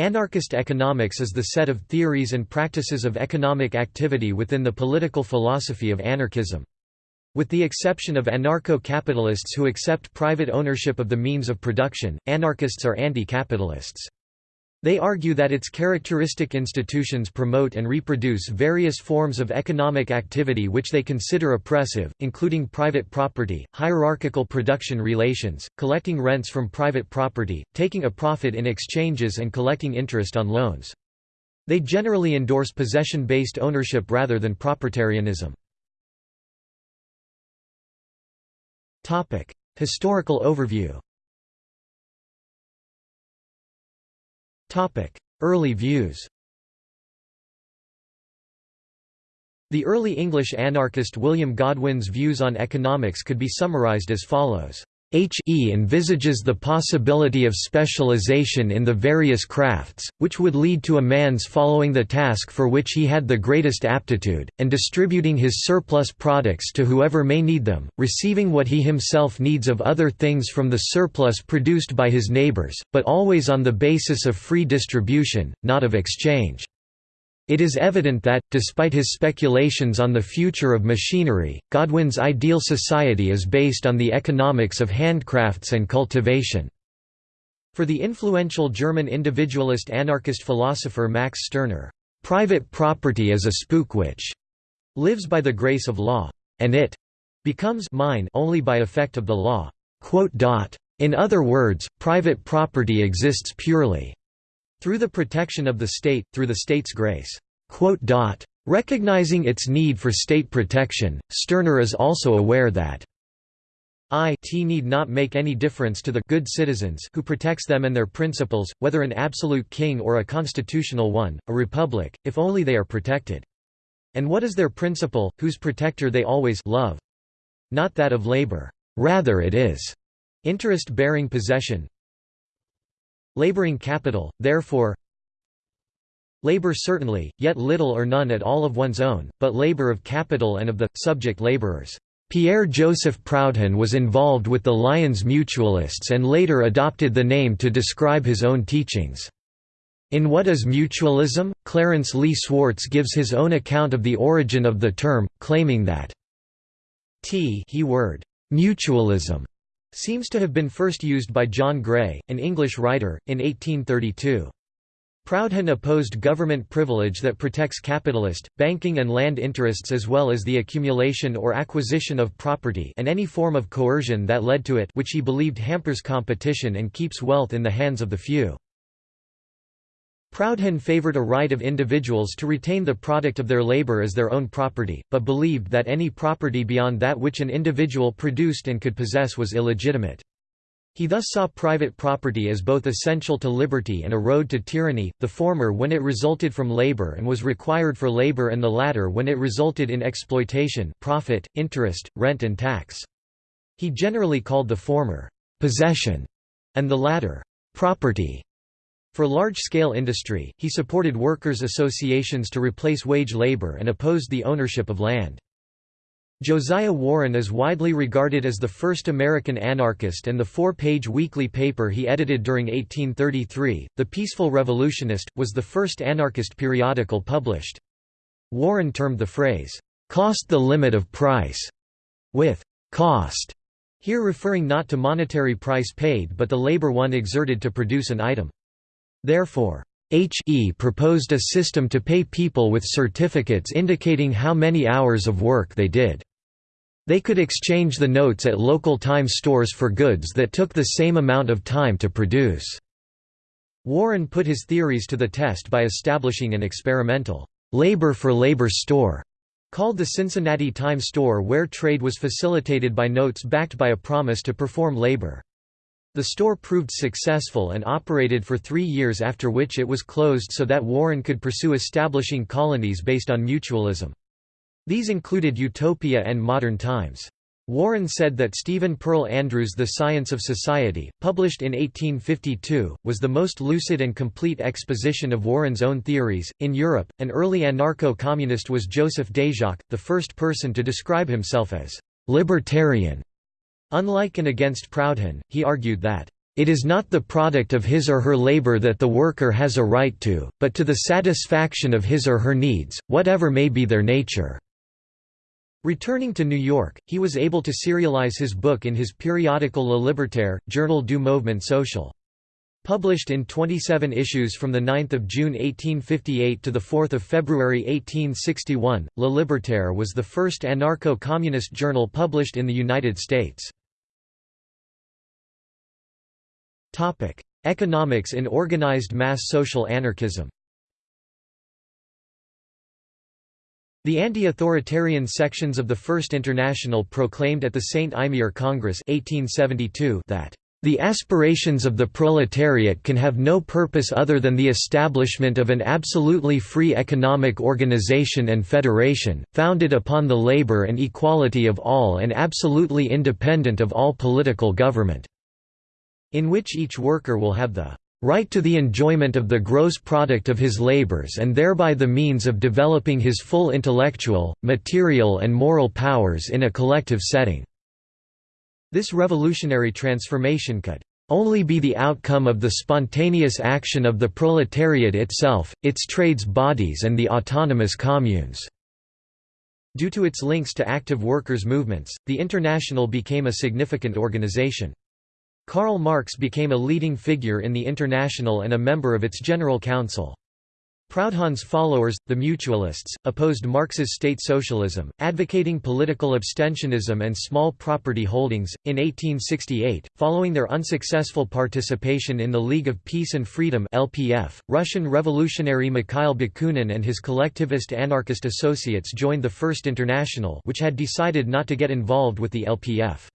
Anarchist economics is the set of theories and practices of economic activity within the political philosophy of anarchism. With the exception of anarcho-capitalists who accept private ownership of the means of production, anarchists are anti-capitalists. They argue that its characteristic institutions promote and reproduce various forms of economic activity which they consider oppressive, including private property, hierarchical production relations, collecting rents from private property, taking a profit in exchanges and collecting interest on loans. They generally endorse possession-based ownership rather than proprietarianism. Historical overview Early views The early English anarchist William Godwin's views on economics could be summarized as follows. H.E. envisages the possibility of specialization in the various crafts, which would lead to a man's following the task for which he had the greatest aptitude, and distributing his surplus products to whoever may need them, receiving what he himself needs of other things from the surplus produced by his neighbors, but always on the basis of free distribution, not of exchange. It is evident that, despite his speculations on the future of machinery, Godwin's ideal society is based on the economics of handcrafts and cultivation. For the influential German individualist anarchist philosopher Max Stirner, "...private property is a spook which lives by the grace of law, and it becomes mine only by effect of the law." In other words, private property exists purely through the protection of the state, through the state's grace. Recognizing its need for state protection, Stirner is also aware that it need not make any difference to the good citizens who protects them and their principles, whether an absolute king or a constitutional one, a republic, if only they are protected. And what is their principle, whose protector they always love? Not that of labor. Rather it is interest-bearing possession, Laboring capital, therefore Labor certainly, yet little or none at all of one's own, but labor of capital and of the, subject laborers. Pierre-Joseph Proudhon was involved with the Lyons Mutualists and later adopted the name to describe his own teachings. In What is Mutualism? Clarence Lee Swartz gives his own account of the origin of the term, claiming that t he word, mutualism seems to have been first used by John Gray, an English writer, in 1832. Proudhon opposed government privilege that protects capitalist, banking and land interests as well as the accumulation or acquisition of property and any form of coercion that led to it which he believed hampers competition and keeps wealth in the hands of the few. Proudhon favored a right of individuals to retain the product of their labor as their own property, but believed that any property beyond that which an individual produced and could possess was illegitimate. He thus saw private property as both essential to liberty and a road to tyranny, the former when it resulted from labor and was required for labor and the latter when it resulted in exploitation profit, interest, rent and tax. He generally called the former, "'possession' and the latter, "'property'. For large-scale industry, he supported workers' associations to replace wage labor and opposed the ownership of land. Josiah Warren is widely regarded as the first American anarchist and the four-page weekly paper he edited during 1833, The Peaceful Revolutionist, was the first anarchist periodical published. Warren termed the phrase, "'cost the limit of price' with "'cost' here referring not to monetary price paid but the labor one exerted to produce an item. Therefore, H.E. proposed a system to pay people with certificates indicating how many hours of work they did. They could exchange the notes at local time stores for goods that took the same amount of time to produce. Warren put his theories to the test by establishing an experimental labor for labor store called the Cincinnati Time Store where trade was facilitated by notes backed by a promise to perform labor. The store proved successful and operated for three years after which it was closed so that Warren could pursue establishing colonies based on mutualism. These included Utopia and Modern Times. Warren said that Stephen Pearl Andrews' The Science of Society, published in 1852, was the most lucid and complete exposition of Warren's own theories. In Europe, an early anarcho communist was Joseph Déjacque, the first person to describe himself as libertarian. Unlike and against Proudhon, he argued that, It is not the product of his or her labor that the worker has a right to, but to the satisfaction of his or her needs, whatever may be their nature." Returning to New York, he was able to serialize his book in his periodical Le Libertaire, Journal du Mouvement Social. Published in 27 issues from 9 June 1858 to 4 February 1861, Le Libertaire was the first anarcho-communist journal published in the United States. Economics in organized mass social anarchism. The anti-authoritarian sections of the First International proclaimed at the Saint-Imier Congress 1872 that the aspirations of the proletariat can have no purpose other than the establishment of an absolutely free economic organization and federation, founded upon the labor and equality of all and absolutely independent of all political government, in which each worker will have the right to the enjoyment of the gross product of his labors and thereby the means of developing his full intellectual, material and moral powers in a collective setting." This revolutionary transformation could only be the outcome of the spontaneous action of the proletariat itself, its trades bodies and the autonomous communes." Due to its links to active workers' movements, the International became a significant organization. Karl Marx became a leading figure in the International and a member of its General Council. Proudhon's followers, the Mutualists, opposed Marx's state socialism, advocating political abstentionism and small property holdings. In 1868, following their unsuccessful participation in the League of Peace and Freedom (LPF), Russian revolutionary Mikhail Bakunin and his collectivist anarchist associates joined the First International, which had decided not to get involved with the LPF.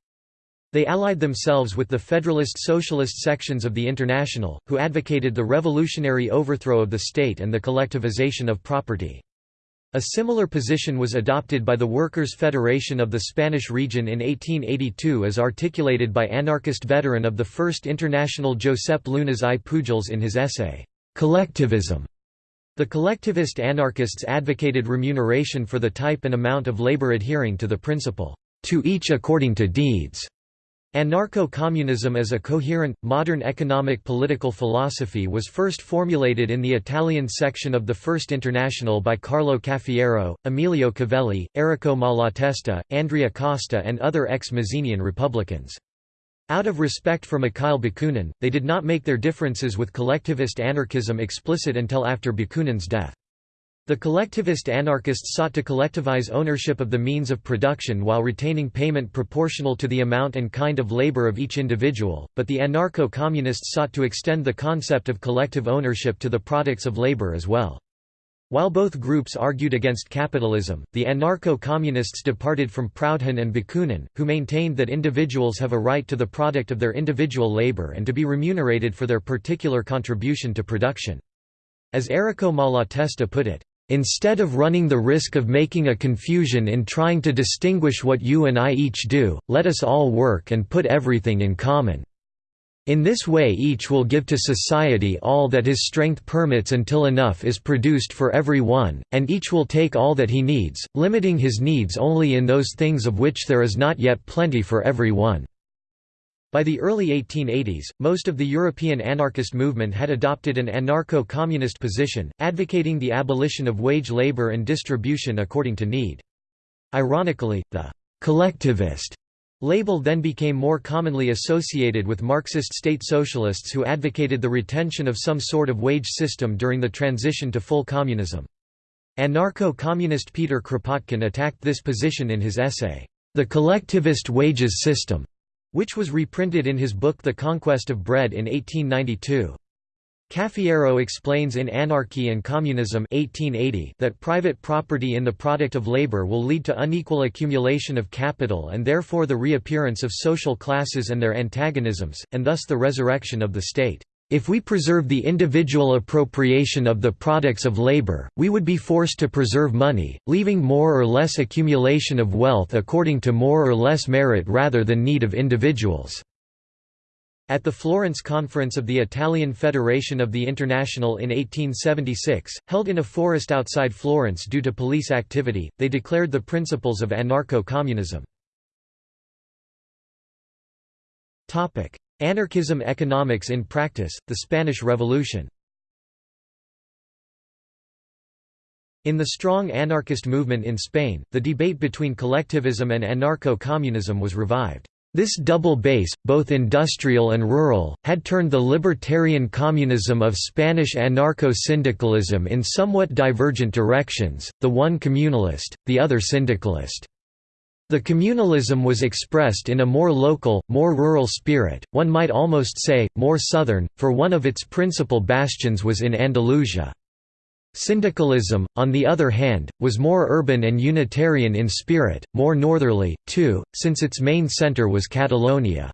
They allied themselves with the Federalist Socialist sections of the International, who advocated the revolutionary overthrow of the state and the collectivization of property. A similar position was adopted by the Workers' Federation of the Spanish region in 1882 as articulated by anarchist veteran of the First International Josep Llunas i Pujols in his essay, Collectivism. The collectivist anarchists advocated remuneration for the type and amount of labor adhering to the principle, to each according to deeds. Anarcho-communism as a coherent, modern economic political philosophy was first formulated in the Italian section of the First International by Carlo Cafiero, Emilio Covelli, Errico Malatesta, Andrea Costa and other ex-Mazzinian Republicans. Out of respect for Mikhail Bakunin, they did not make their differences with collectivist anarchism explicit until after Bakunin's death. The collectivist anarchists sought to collectivize ownership of the means of production while retaining payment proportional to the amount and kind of labor of each individual, but the anarcho-communists sought to extend the concept of collective ownership to the products of labor as well. While both groups argued against capitalism, the anarcho-communists departed from Proudhon and Bakunin, who maintained that individuals have a right to the product of their individual labor and to be remunerated for their particular contribution to production. As Errico Malatesta put it, Instead of running the risk of making a confusion in trying to distinguish what you and I each do, let us all work and put everything in common. In this way each will give to society all that his strength permits until enough is produced for every one, and each will take all that he needs, limiting his needs only in those things of which there is not yet plenty for every one. By the early 1880s, most of the European anarchist movement had adopted an anarcho-communist position, advocating the abolition of wage labor and distribution according to need. Ironically, the «collectivist» label then became more commonly associated with Marxist state socialists who advocated the retention of some sort of wage system during the transition to full communism. Anarcho-communist Peter Kropotkin attacked this position in his essay, The Collectivist Wages System which was reprinted in his book The Conquest of Bread in 1892. Cafiero explains in Anarchy and Communism 1880 that private property in the product of labor will lead to unequal accumulation of capital and therefore the reappearance of social classes and their antagonisms, and thus the resurrection of the state. If we preserve the individual appropriation of the products of labor, we would be forced to preserve money, leaving more or less accumulation of wealth according to more or less merit rather than need of individuals. At the Florence Conference of the Italian Federation of the International in 1876, held in a forest outside Florence due to police activity, they declared the principles of anarcho-communism. Anarchism economics in practice, the Spanish Revolution In the strong anarchist movement in Spain, the debate between collectivism and anarcho-communism was revived. This double base, both industrial and rural, had turned the libertarian communism of Spanish anarcho-syndicalism in somewhat divergent directions, the one communalist, the other syndicalist. The communalism was expressed in a more local, more rural spirit, one might almost say, more southern, for one of its principal bastions was in Andalusia. Syndicalism, on the other hand, was more urban and Unitarian in spirit, more northerly, too, since its main centre was Catalonia.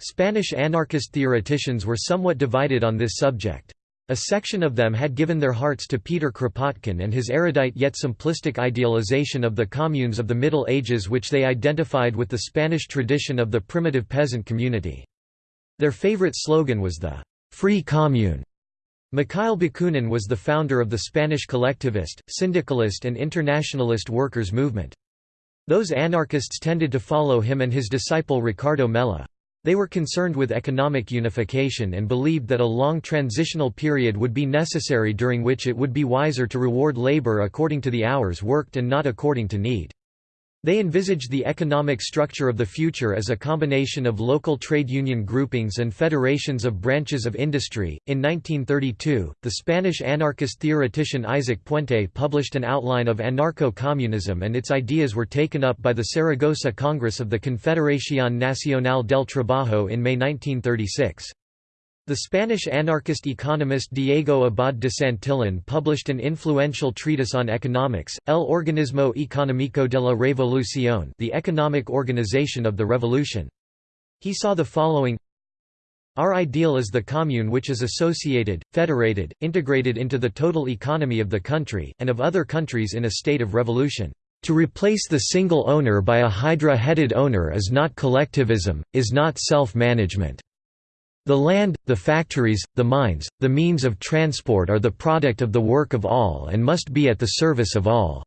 Spanish anarchist theoreticians were somewhat divided on this subject. A section of them had given their hearts to Peter Kropotkin and his erudite yet simplistic idealization of the communes of the Middle Ages which they identified with the Spanish tradition of the primitive peasant community. Their favorite slogan was the «free commune», Mikhail Bakunin was the founder of the Spanish collectivist, syndicalist and internationalist workers' movement. Those anarchists tended to follow him and his disciple Ricardo Mella. They were concerned with economic unification and believed that a long transitional period would be necessary during which it would be wiser to reward labor according to the hours worked and not according to need. They envisaged the economic structure of the future as a combination of local trade union groupings and federations of branches of industry. In 1932, the Spanish anarchist theoretician Isaac Puente published an outline of anarcho communism, and its ideas were taken up by the Saragossa Congress of the Confederación Nacional del Trabajo in May 1936. The Spanish anarchist economist Diego Abad de Santillan published an influential treatise on economics, El Organismo Económico de la Revolución the economic organization of the revolution. He saw the following Our ideal is the commune which is associated, federated, integrated into the total economy of the country, and of other countries in a state of revolution. To replace the single owner by a hydra-headed owner is not collectivism, is not self-management. The land, the factories, the mines, the means of transport are the product of the work of all and must be at the service of all.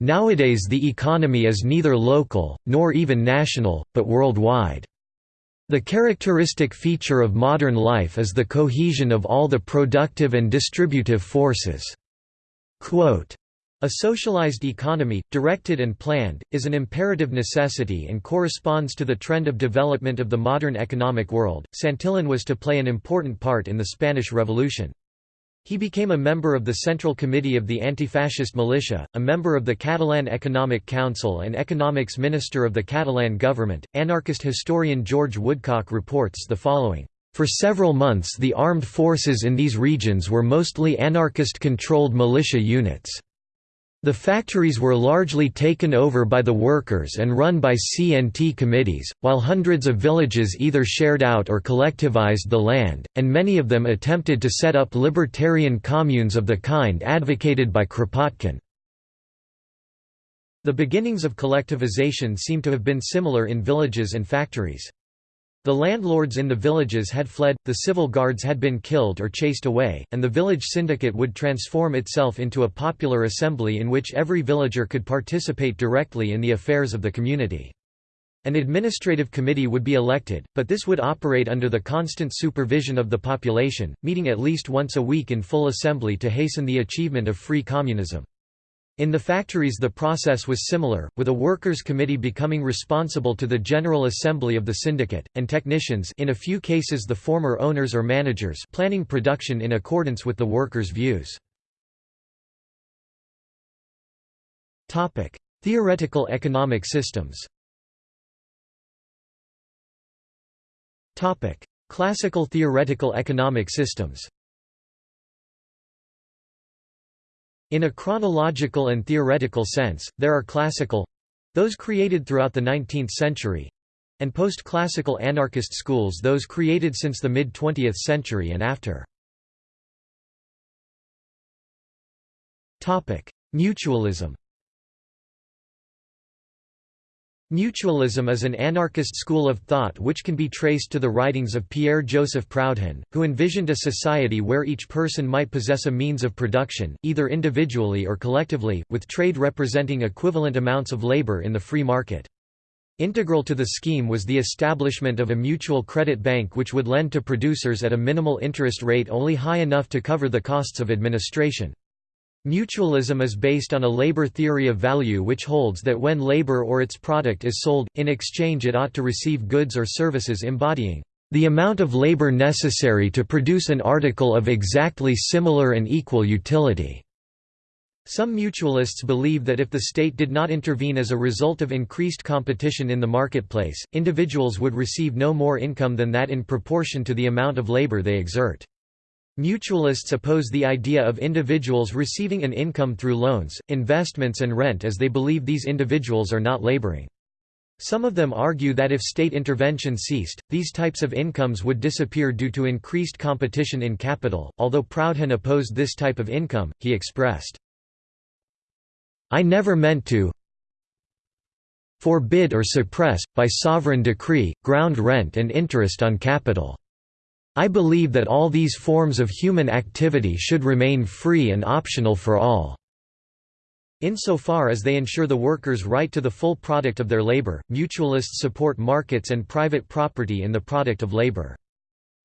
Nowadays the economy is neither local, nor even national, but worldwide. The characteristic feature of modern life is the cohesion of all the productive and distributive forces. Quote, a socialized economy, directed and planned, is an imperative necessity and corresponds to the trend of development of the modern economic world. Santillan was to play an important part in the Spanish Revolution. He became a member of the Central Committee of the Anti-Fascist Militia, a member of the Catalan Economic Council and economics minister of the Catalan government. Anarchist historian George Woodcock reports the following. For several months the armed forces in these regions were mostly anarchist-controlled militia units. The factories were largely taken over by the workers and run by CNT committees, while hundreds of villages either shared out or collectivized the land, and many of them attempted to set up libertarian communes of the kind advocated by Kropotkin. The beginnings of collectivization seem to have been similar in villages and factories. The landlords in the villages had fled, the civil guards had been killed or chased away, and the village syndicate would transform itself into a popular assembly in which every villager could participate directly in the affairs of the community. An administrative committee would be elected, but this would operate under the constant supervision of the population, meeting at least once a week in full assembly to hasten the achievement of free communism. In the factories the process was similar, with a workers' committee becoming responsible to the General Assembly of the syndicate, and technicians in a few cases the former owners or managers planning production in accordance with the workers' views. Theoretical economic systems Classical theoretical economic systems In a chronological and theoretical sense, there are classical—those created throughout the 19th century—and post-classical anarchist schools those created since the mid-20th century and after. Mutualism Mutualism is an anarchist school of thought which can be traced to the writings of Pierre-Joseph Proudhon, who envisioned a society where each person might possess a means of production, either individually or collectively, with trade representing equivalent amounts of labor in the free market. Integral to the scheme was the establishment of a mutual credit bank which would lend to producers at a minimal interest rate only high enough to cover the costs of administration. Mutualism is based on a labor theory of value which holds that when labor or its product is sold, in exchange it ought to receive goods or services embodying the amount of labor necessary to produce an article of exactly similar and equal utility. Some mutualists believe that if the state did not intervene as a result of increased competition in the marketplace, individuals would receive no more income than that in proportion to the amount of labor they exert. Mutualists oppose the idea of individuals receiving an income through loans, investments and rent as they believe these individuals are not laboring. Some of them argue that if state intervention ceased, these types of incomes would disappear due to increased competition in capital. Although Proudhon opposed this type of income, he expressed, I never meant to forbid or suppress, by sovereign decree, ground rent and interest on capital. I believe that all these forms of human activity should remain free and optional for all. Insofar as they ensure the workers' right to the full product of their labor, mutualists support markets and private property in the product of labor.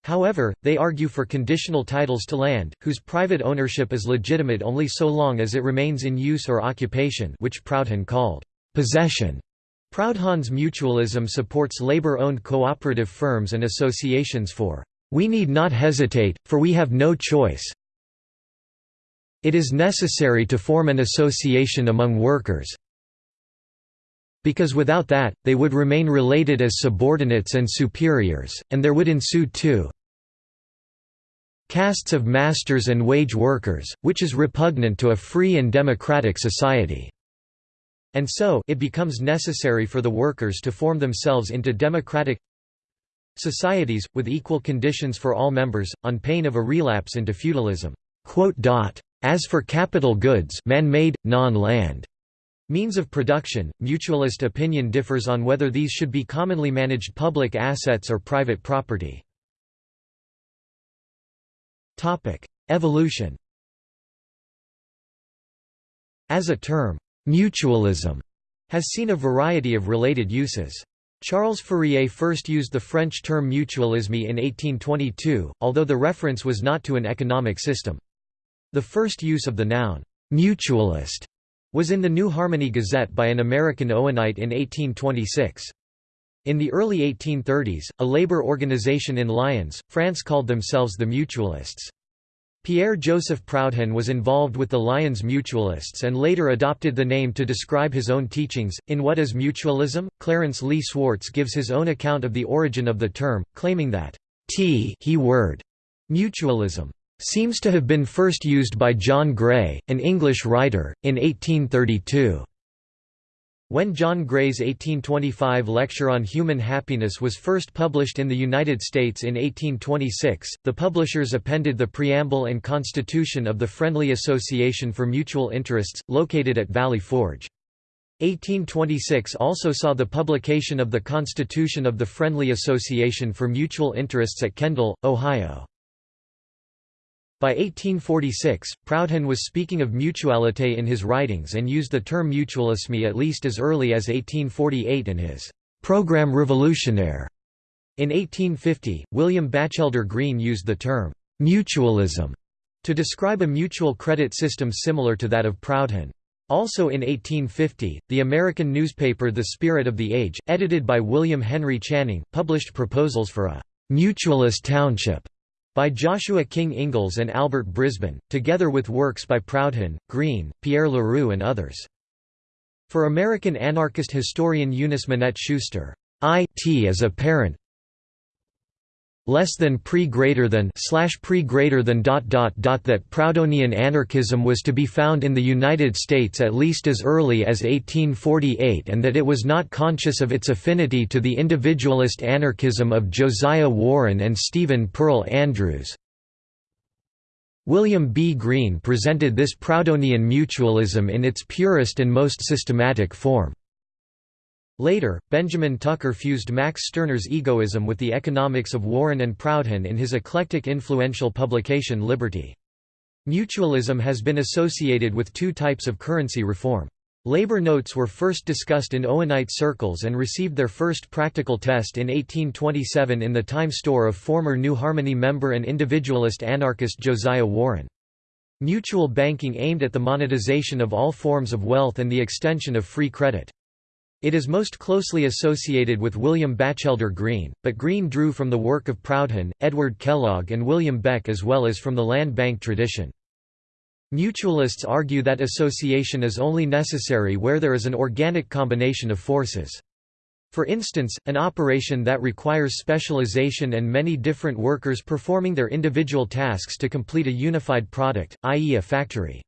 However, they argue for conditional titles to land, whose private ownership is legitimate only so long as it remains in use or occupation which Proudhon called possession. Proudhon's mutualism supports labor-owned cooperative firms and associations for, "...we need not hesitate, for we have no choice it is necessary to form an association among workers because without that, they would remain related as subordinates and superiors, and there would ensue two castes of masters and wage workers, which is repugnant to a free and democratic society. And so, it becomes necessary for the workers to form themselves into democratic societies, with equal conditions for all members, on pain of a relapse into feudalism. As for capital goods man-made, non-land Means of production, mutualist opinion differs on whether these should be commonly managed public assets or private property. Evolution As a term, mutualism has seen a variety of related uses. Charles Fourier first used the French term mutualisme in 1822, although the reference was not to an economic system. The first use of the noun, mutualist, was in the New Harmony Gazette by an American Owenite in 1826. In the early 1830s, a labor organization in Lyons, France called themselves the Mutualists. Pierre-Joseph Proudhon was involved with the Lyons Mutualists and later adopted the name to describe his own teachings. In What is Mutualism? Clarence Lee Swartz gives his own account of the origin of the term, claiming that T he word mutualism seems to have been first used by John Gray, an English writer, in 1832. When John Gray's 1825 lecture on human happiness was first published in the United States in 1826, the publishers appended the preamble and constitution of the Friendly Association for Mutual Interests, located at Valley Forge. 1826 also saw the publication of the Constitution of the Friendly Association for Mutual Interests at Kendal, Ohio. By 1846, Proudhon was speaking of mutualité in his writings and used the term mutualisme at least as early as 1848 in his «Programme révolutionnaire». In 1850, William Batchelder Greene used the term «mutualism» to describe a mutual credit system similar to that of Proudhon. Also in 1850, the American newspaper The Spirit of the Age, edited by William Henry Channing, published proposals for a «mutualist township» by Joshua King Ingalls and Albert Brisbane, together with works by Proudhon, Greene, Pierre Leroux and others. For American anarchist historian Eunice Minette Schuster, I.T. is apparent less than pre greater than slash pre greater than dot dot dot that Proudhonian anarchism was to be found in the United States at least as early as 1848 and that it was not conscious of its affinity to the individualist anarchism of Josiah Warren and Stephen Pearl Andrews. William B. Greene presented this Proudhonian mutualism in its purest and most systematic form. Later, Benjamin Tucker fused Max Stirner's egoism with the economics of Warren and Proudhon in his eclectic influential publication Liberty. Mutualism has been associated with two types of currency reform. Labor notes were first discussed in Owenite circles and received their first practical test in 1827 in the time store of former New Harmony member and individualist anarchist Josiah Warren. Mutual banking aimed at the monetization of all forms of wealth and the extension of free credit. It is most closely associated with William Batchelder Greene, but Greene drew from the work of Proudhon, Edward Kellogg and William Beck as well as from the land bank tradition. Mutualists argue that association is only necessary where there is an organic combination of forces. For instance, an operation that requires specialization and many different workers performing their individual tasks to complete a unified product, i.e. a factory.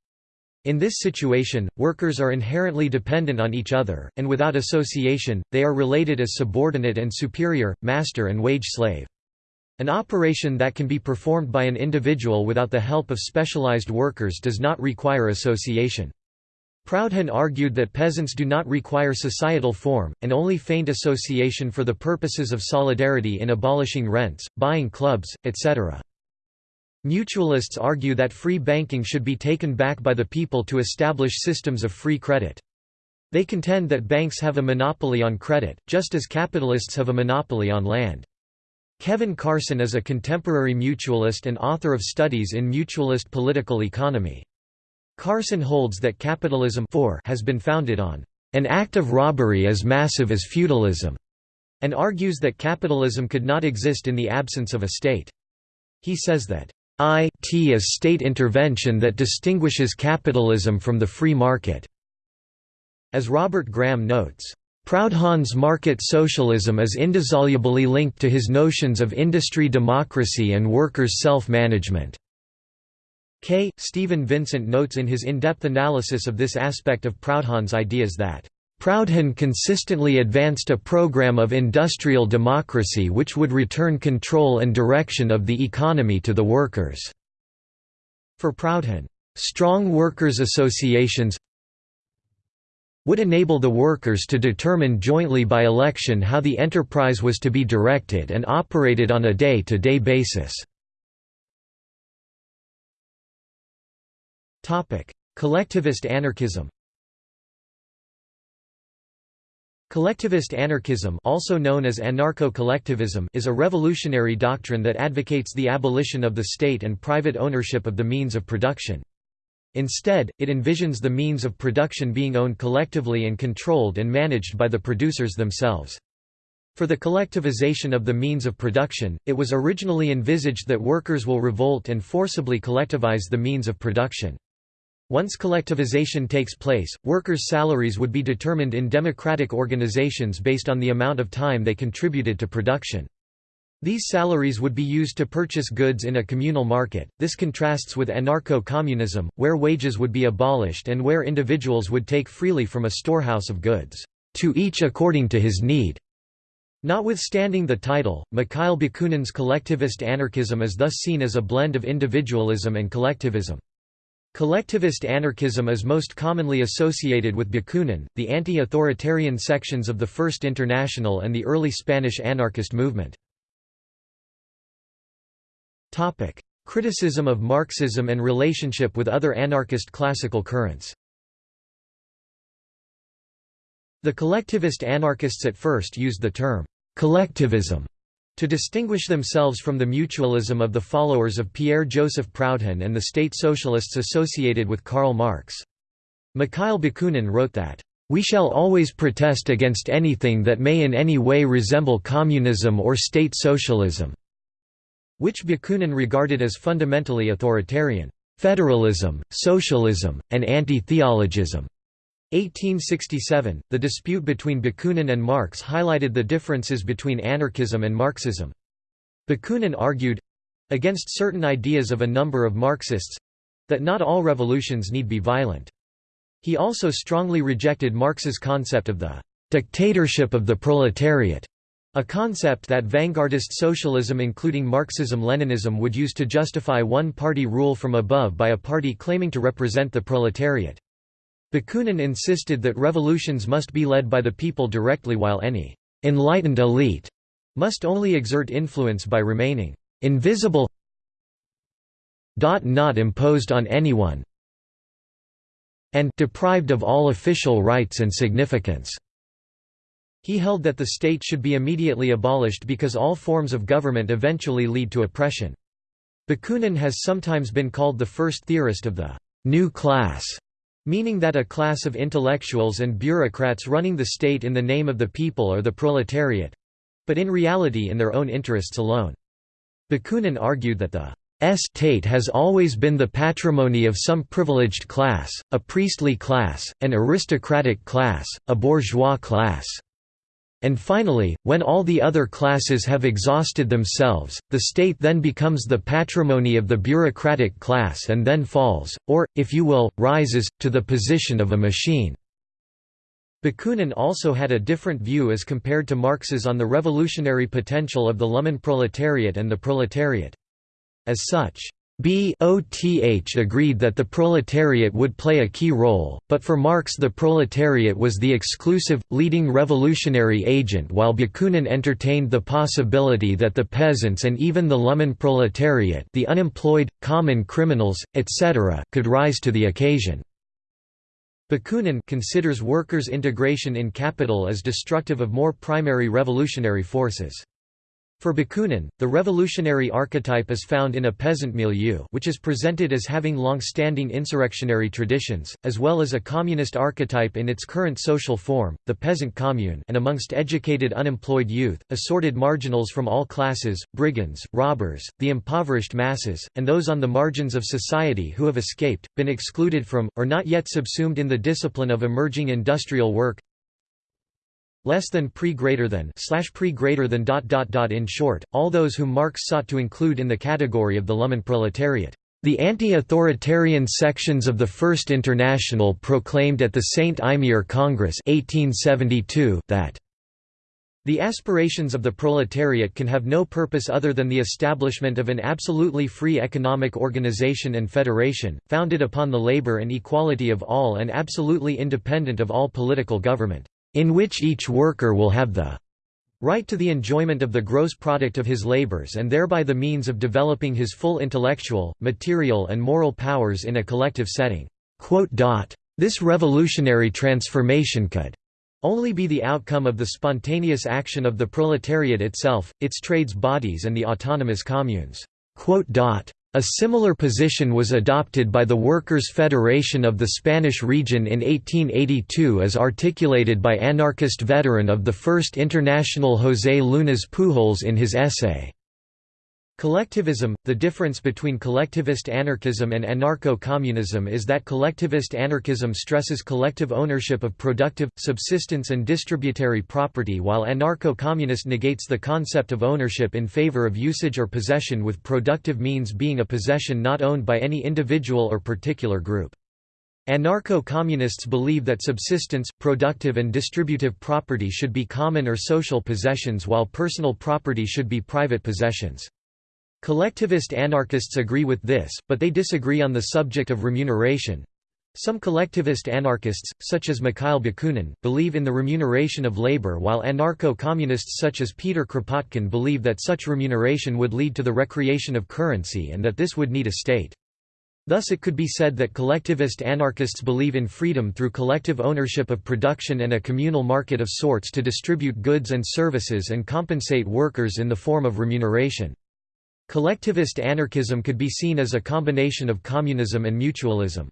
In this situation, workers are inherently dependent on each other, and without association, they are related as subordinate and superior, master and wage slave. An operation that can be performed by an individual without the help of specialized workers does not require association. Proudhon argued that peasants do not require societal form, and only feigned association for the purposes of solidarity in abolishing rents, buying clubs, etc. Mutualists argue that free banking should be taken back by the people to establish systems of free credit. They contend that banks have a monopoly on credit, just as capitalists have a monopoly on land. Kevin Carson is a contemporary mutualist and author of studies in mutualist political economy. Carson holds that capitalism has been founded on an act of robbery as massive as feudalism, and argues that capitalism could not exist in the absence of a state. He says that IT is state intervention that distinguishes capitalism from the free market. As Robert Graham notes, Proudhon's market socialism is indissolubly linked to his notions of industry democracy and workers' self-management. K. Steven Vincent notes in his in-depth analysis of this aspect of Proudhon's ideas that Proudhon consistently advanced a program of industrial democracy which would return control and direction of the economy to the workers. For Proudhon, strong workers' associations would enable the workers to determine jointly by election how the enterprise was to be directed and operated on a day-to-day -day basis. Collectivist anarchism Collectivist anarchism also known as anarcho-collectivism is a revolutionary doctrine that advocates the abolition of the state and private ownership of the means of production. Instead, it envisions the means of production being owned collectively and controlled and managed by the producers themselves. For the collectivization of the means of production, it was originally envisaged that workers will revolt and forcibly collectivize the means of production. Once collectivization takes place, workers' salaries would be determined in democratic organizations based on the amount of time they contributed to production. These salaries would be used to purchase goods in a communal market. This contrasts with anarcho communism, where wages would be abolished and where individuals would take freely from a storehouse of goods, to each according to his need. Notwithstanding the title, Mikhail Bakunin's collectivist anarchism is thus seen as a blend of individualism and collectivism. Collectivist anarchism is most commonly associated with Bakunin, the anti-authoritarian sections of the First International and the early Spanish anarchist movement. Criticism of Marxism and relationship with other anarchist classical currents The collectivist anarchists at first used the term, collectivism, to distinguish themselves from the mutualism of the followers of Pierre-Joseph Proudhon and the state socialists associated with Karl Marx. Mikhail Bakunin wrote that, "...we shall always protest against anything that may in any way resemble communism or state socialism." which Bakunin regarded as fundamentally authoritarian, federalism, socialism, and anti-theologism. 1867, the dispute between Bakunin and Marx highlighted the differences between anarchism and Marxism. Bakunin argued—against certain ideas of a number of Marxists—that not all revolutions need be violent. He also strongly rejected Marx's concept of the «dictatorship of the proletariat», a concept that vanguardist socialism including Marxism-Leninism would use to justify one-party rule from above by a party claiming to represent the proletariat. Bakunin insisted that revolutions must be led by the people directly while any «enlightened elite» must only exert influence by remaining «invisible not imposed on anyone and deprived of all official rights and significance. He held that the state should be immediately abolished because all forms of government eventually lead to oppression. Bakunin has sometimes been called the first theorist of the «new class», meaning that a class of intellectuals and bureaucrats running the state in the name of the people are the proletariat—but in reality in their own interests alone. Bakunin argued that the state has always been the patrimony of some privileged class, a priestly class, an aristocratic class, a bourgeois class. And finally, when all the other classes have exhausted themselves, the state then becomes the patrimony of the bureaucratic class and then falls, or, if you will, rises, to the position of a machine. Bakunin also had a different view as compared to Marx's on the revolutionary potential of the Lumpenproletariat and the proletariat. As such, BOTH agreed that the proletariat would play a key role, but for Marx the proletariat was the exclusive, leading revolutionary agent while Bakunin entertained the possibility that the peasants and even the Lumpenproletariat the unemployed, common criminals, etc. could rise to the occasion. Bakunin considers workers' integration in capital as destructive of more primary revolutionary forces. For Bakunin, the revolutionary archetype is found in a peasant milieu which is presented as having long-standing insurrectionary traditions, as well as a communist archetype in its current social form, the peasant commune and amongst educated unemployed youth, assorted marginals from all classes, brigands, robbers, the impoverished masses, and those on the margins of society who have escaped, been excluded from, or not yet subsumed in the discipline of emerging industrial work, less than pre greater than slash pre greater than dot dot dot in short, all those whom Marx sought to include in the category of the Lumpenproletariat. The anti-authoritarian sections of the First International proclaimed at the St. Imier Congress 1872 that the aspirations of the proletariat can have no purpose other than the establishment of an absolutely free economic organization and federation, founded upon the labor and equality of all and absolutely independent of all political government in which each worker will have the right to the enjoyment of the gross product of his labors and thereby the means of developing his full intellectual, material and moral powers in a collective setting." This revolutionary transformation could only be the outcome of the spontaneous action of the proletariat itself, its trades bodies and the autonomous communes. A similar position was adopted by the Workers' Federation of the Spanish region in 1882 as articulated by anarchist veteran of the First International José Llunas Pujols in his essay, Collectivism – The difference between collectivist anarchism and anarcho-communism is that collectivist anarchism stresses collective ownership of productive, subsistence and distributary property while anarcho-communist negates the concept of ownership in favor of usage or possession with productive means being a possession not owned by any individual or particular group. Anarcho-communists believe that subsistence, productive and distributive property should be common or social possessions while personal property should be private possessions. Collectivist anarchists agree with this, but they disagree on the subject of remuneration. Some collectivist anarchists, such as Mikhail Bakunin, believe in the remuneration of labor while anarcho-communists such as Peter Kropotkin believe that such remuneration would lead to the recreation of currency and that this would need a state. Thus it could be said that collectivist anarchists believe in freedom through collective ownership of production and a communal market of sorts to distribute goods and services and compensate workers in the form of remuneration. Collectivist anarchism could be seen as a combination of communism and mutualism.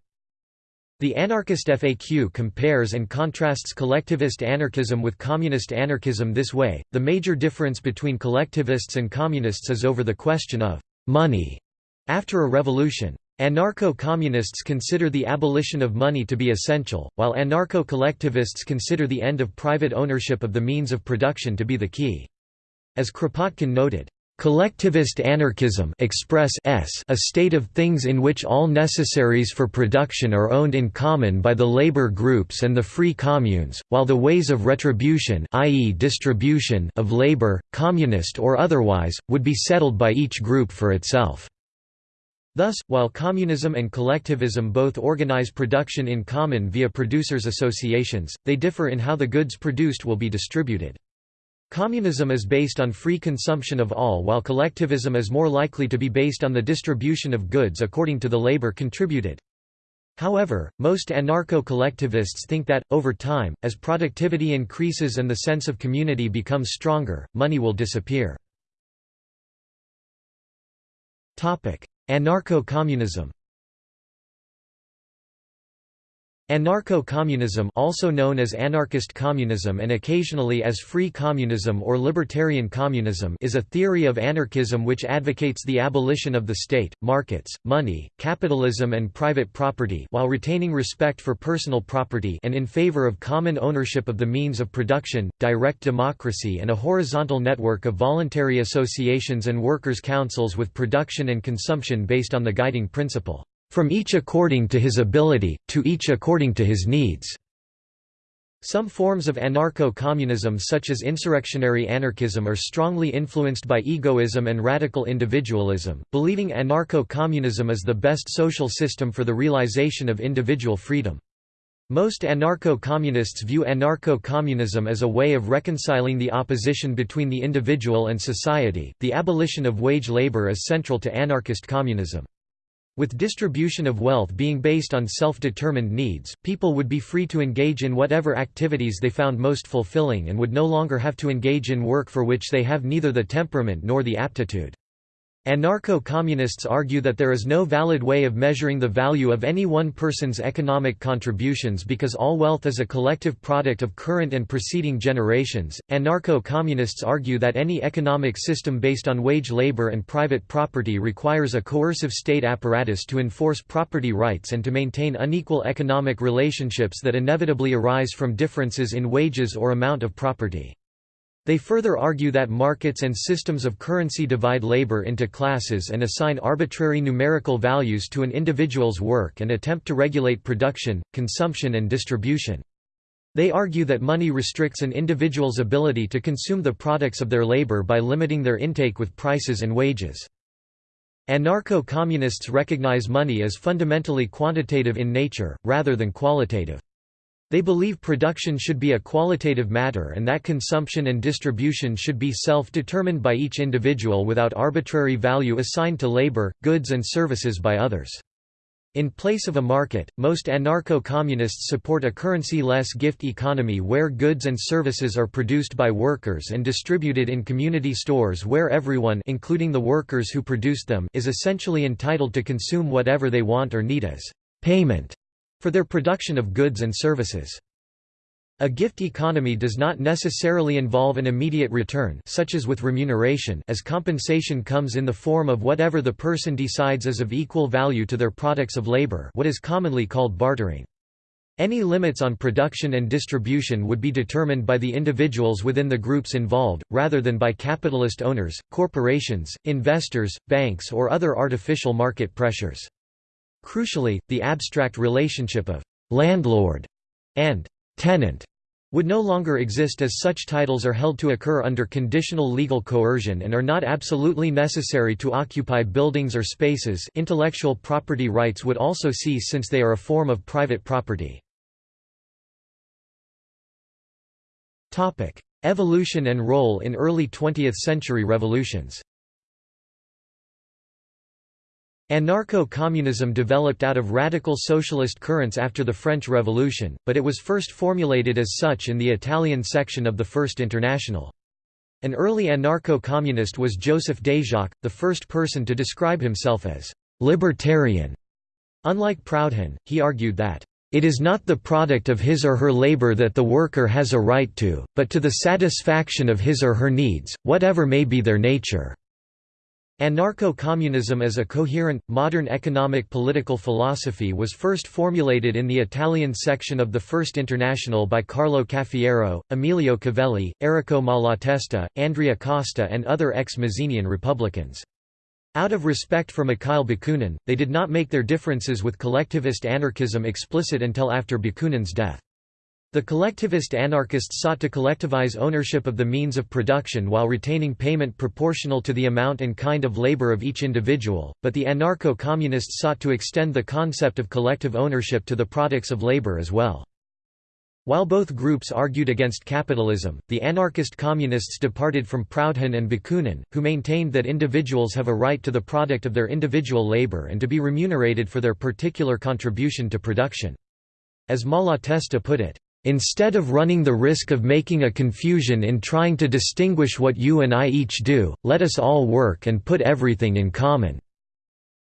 The anarchist FAQ compares and contrasts collectivist anarchism with communist anarchism this way, the major difference between collectivists and communists is over the question of «money» after a revolution. Anarcho-communists consider the abolition of money to be essential, while anarcho-collectivists consider the end of private ownership of the means of production to be the key. As Kropotkin noted, Collectivist anarchism express s a state of things in which all necessaries for production are owned in common by the labor groups and the free communes, while the ways of retribution i.e. distribution of labor, communist or otherwise, would be settled by each group for itself. Thus, while communism and collectivism both organize production in common via producers' associations, they differ in how the goods produced will be distributed. Communism is based on free consumption of all while collectivism is more likely to be based on the distribution of goods according to the labor contributed. However, most anarcho-collectivists think that, over time, as productivity increases and the sense of community becomes stronger, money will disappear. Anarcho-communism Anarcho-communism also known as anarchist communism and occasionally as free communism or libertarian communism is a theory of anarchism which advocates the abolition of the state, markets, money, capitalism and private property while retaining respect for personal property and in favor of common ownership of the means of production, direct democracy and a horizontal network of voluntary associations and workers' councils with production and consumption based on the guiding principle from each according to his ability, to each according to his needs." Some forms of anarcho-communism such as insurrectionary anarchism are strongly influenced by egoism and radical individualism, believing anarcho-communism is the best social system for the realization of individual freedom. Most anarcho-communists view anarcho-communism as a way of reconciling the opposition between the individual and society. The abolition of wage labor is central to anarchist communism. With distribution of wealth being based on self-determined needs, people would be free to engage in whatever activities they found most fulfilling and would no longer have to engage in work for which they have neither the temperament nor the aptitude. Anarcho-communists argue that there is no valid way of measuring the value of any one person's economic contributions because all wealth is a collective product of current and preceding generations. Anarcho-communists argue that any economic system based on wage labor and private property requires a coercive state apparatus to enforce property rights and to maintain unequal economic relationships that inevitably arise from differences in wages or amount of property. They further argue that markets and systems of currency divide labor into classes and assign arbitrary numerical values to an individual's work and attempt to regulate production, consumption and distribution. They argue that money restricts an individual's ability to consume the products of their labor by limiting their intake with prices and wages. Anarcho-communists recognize money as fundamentally quantitative in nature, rather than qualitative. They believe production should be a qualitative matter and that consumption and distribution should be self-determined by each individual without arbitrary value assigned to labor, goods and services by others. In place of a market, most anarcho-communists support a currency-less gift economy where goods and services are produced by workers and distributed in community stores where everyone including the workers who produced them is essentially entitled to consume whatever they want or need as payment for their production of goods and services. A gift economy does not necessarily involve an immediate return such as with remuneration as compensation comes in the form of whatever the person decides is of equal value to their products of labor what is commonly called bartering. Any limits on production and distribution would be determined by the individuals within the groups involved, rather than by capitalist owners, corporations, investors, banks or other artificial market pressures. Crucially, the abstract relationship of «landlord» and «tenant» would no longer exist as such titles are held to occur under conditional legal coercion and are not absolutely necessary to occupy buildings or spaces intellectual property rights would also cease since they are a form of private property. Evolution and role in early 20th-century revolutions Anarcho-communism developed out of radical socialist currents after the French Revolution, but it was first formulated as such in the Italian section of the First International. An early anarcho-communist was Joseph Déjacque, the first person to describe himself as «libertarian». Unlike Proudhon, he argued that it is not the product of his or her labor that the worker has a right to, but to the satisfaction of his or her needs, whatever may be their nature. Anarcho-communism as a coherent, modern economic political philosophy was first formulated in the Italian section of the First International by Carlo Cafiero, Emilio Covelli, Errico Malatesta, Andrea Costa and other ex-Mazzinian Republicans. Out of respect for Mikhail Bakunin, they did not make their differences with collectivist anarchism explicit until after Bakunin's death. The collectivist anarchists sought to collectivize ownership of the means of production while retaining payment proportional to the amount and kind of labor of each individual, but the anarcho-communists sought to extend the concept of collective ownership to the products of labor as well. While both groups argued against capitalism, the anarchist communists departed from Proudhon and Bakunin, who maintained that individuals have a right to the product of their individual labor and to be remunerated for their particular contribution to production. As Malatesta put it, Instead of running the risk of making a confusion in trying to distinguish what you and I each do, let us all work and put everything in common.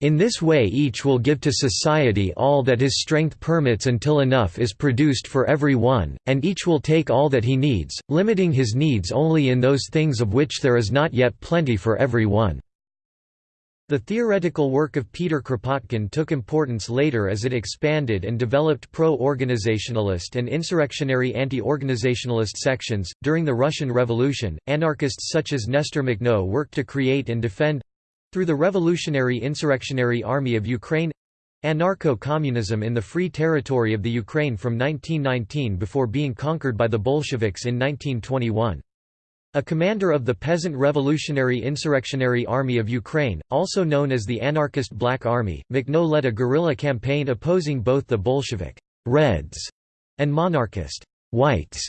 In this way each will give to society all that his strength permits until enough is produced for every one, and each will take all that he needs, limiting his needs only in those things of which there is not yet plenty for every one. The theoretical work of Peter Kropotkin took importance later as it expanded and developed pro-organizationalist and insurrectionary anti-organizationalist sections. During the Russian Revolution, anarchists such as Nestor Makhno worked to create and defend through the Revolutionary Insurrectionary Army of Ukraine anarcho-communism in the Free Territory of the Ukraine from 1919 before being conquered by the Bolsheviks in 1921. A commander of the Peasant Revolutionary Insurrectionary Army of Ukraine, also known as the Anarchist Black Army, Makhno led a guerrilla campaign opposing both the Bolshevik Reds and monarchist Whites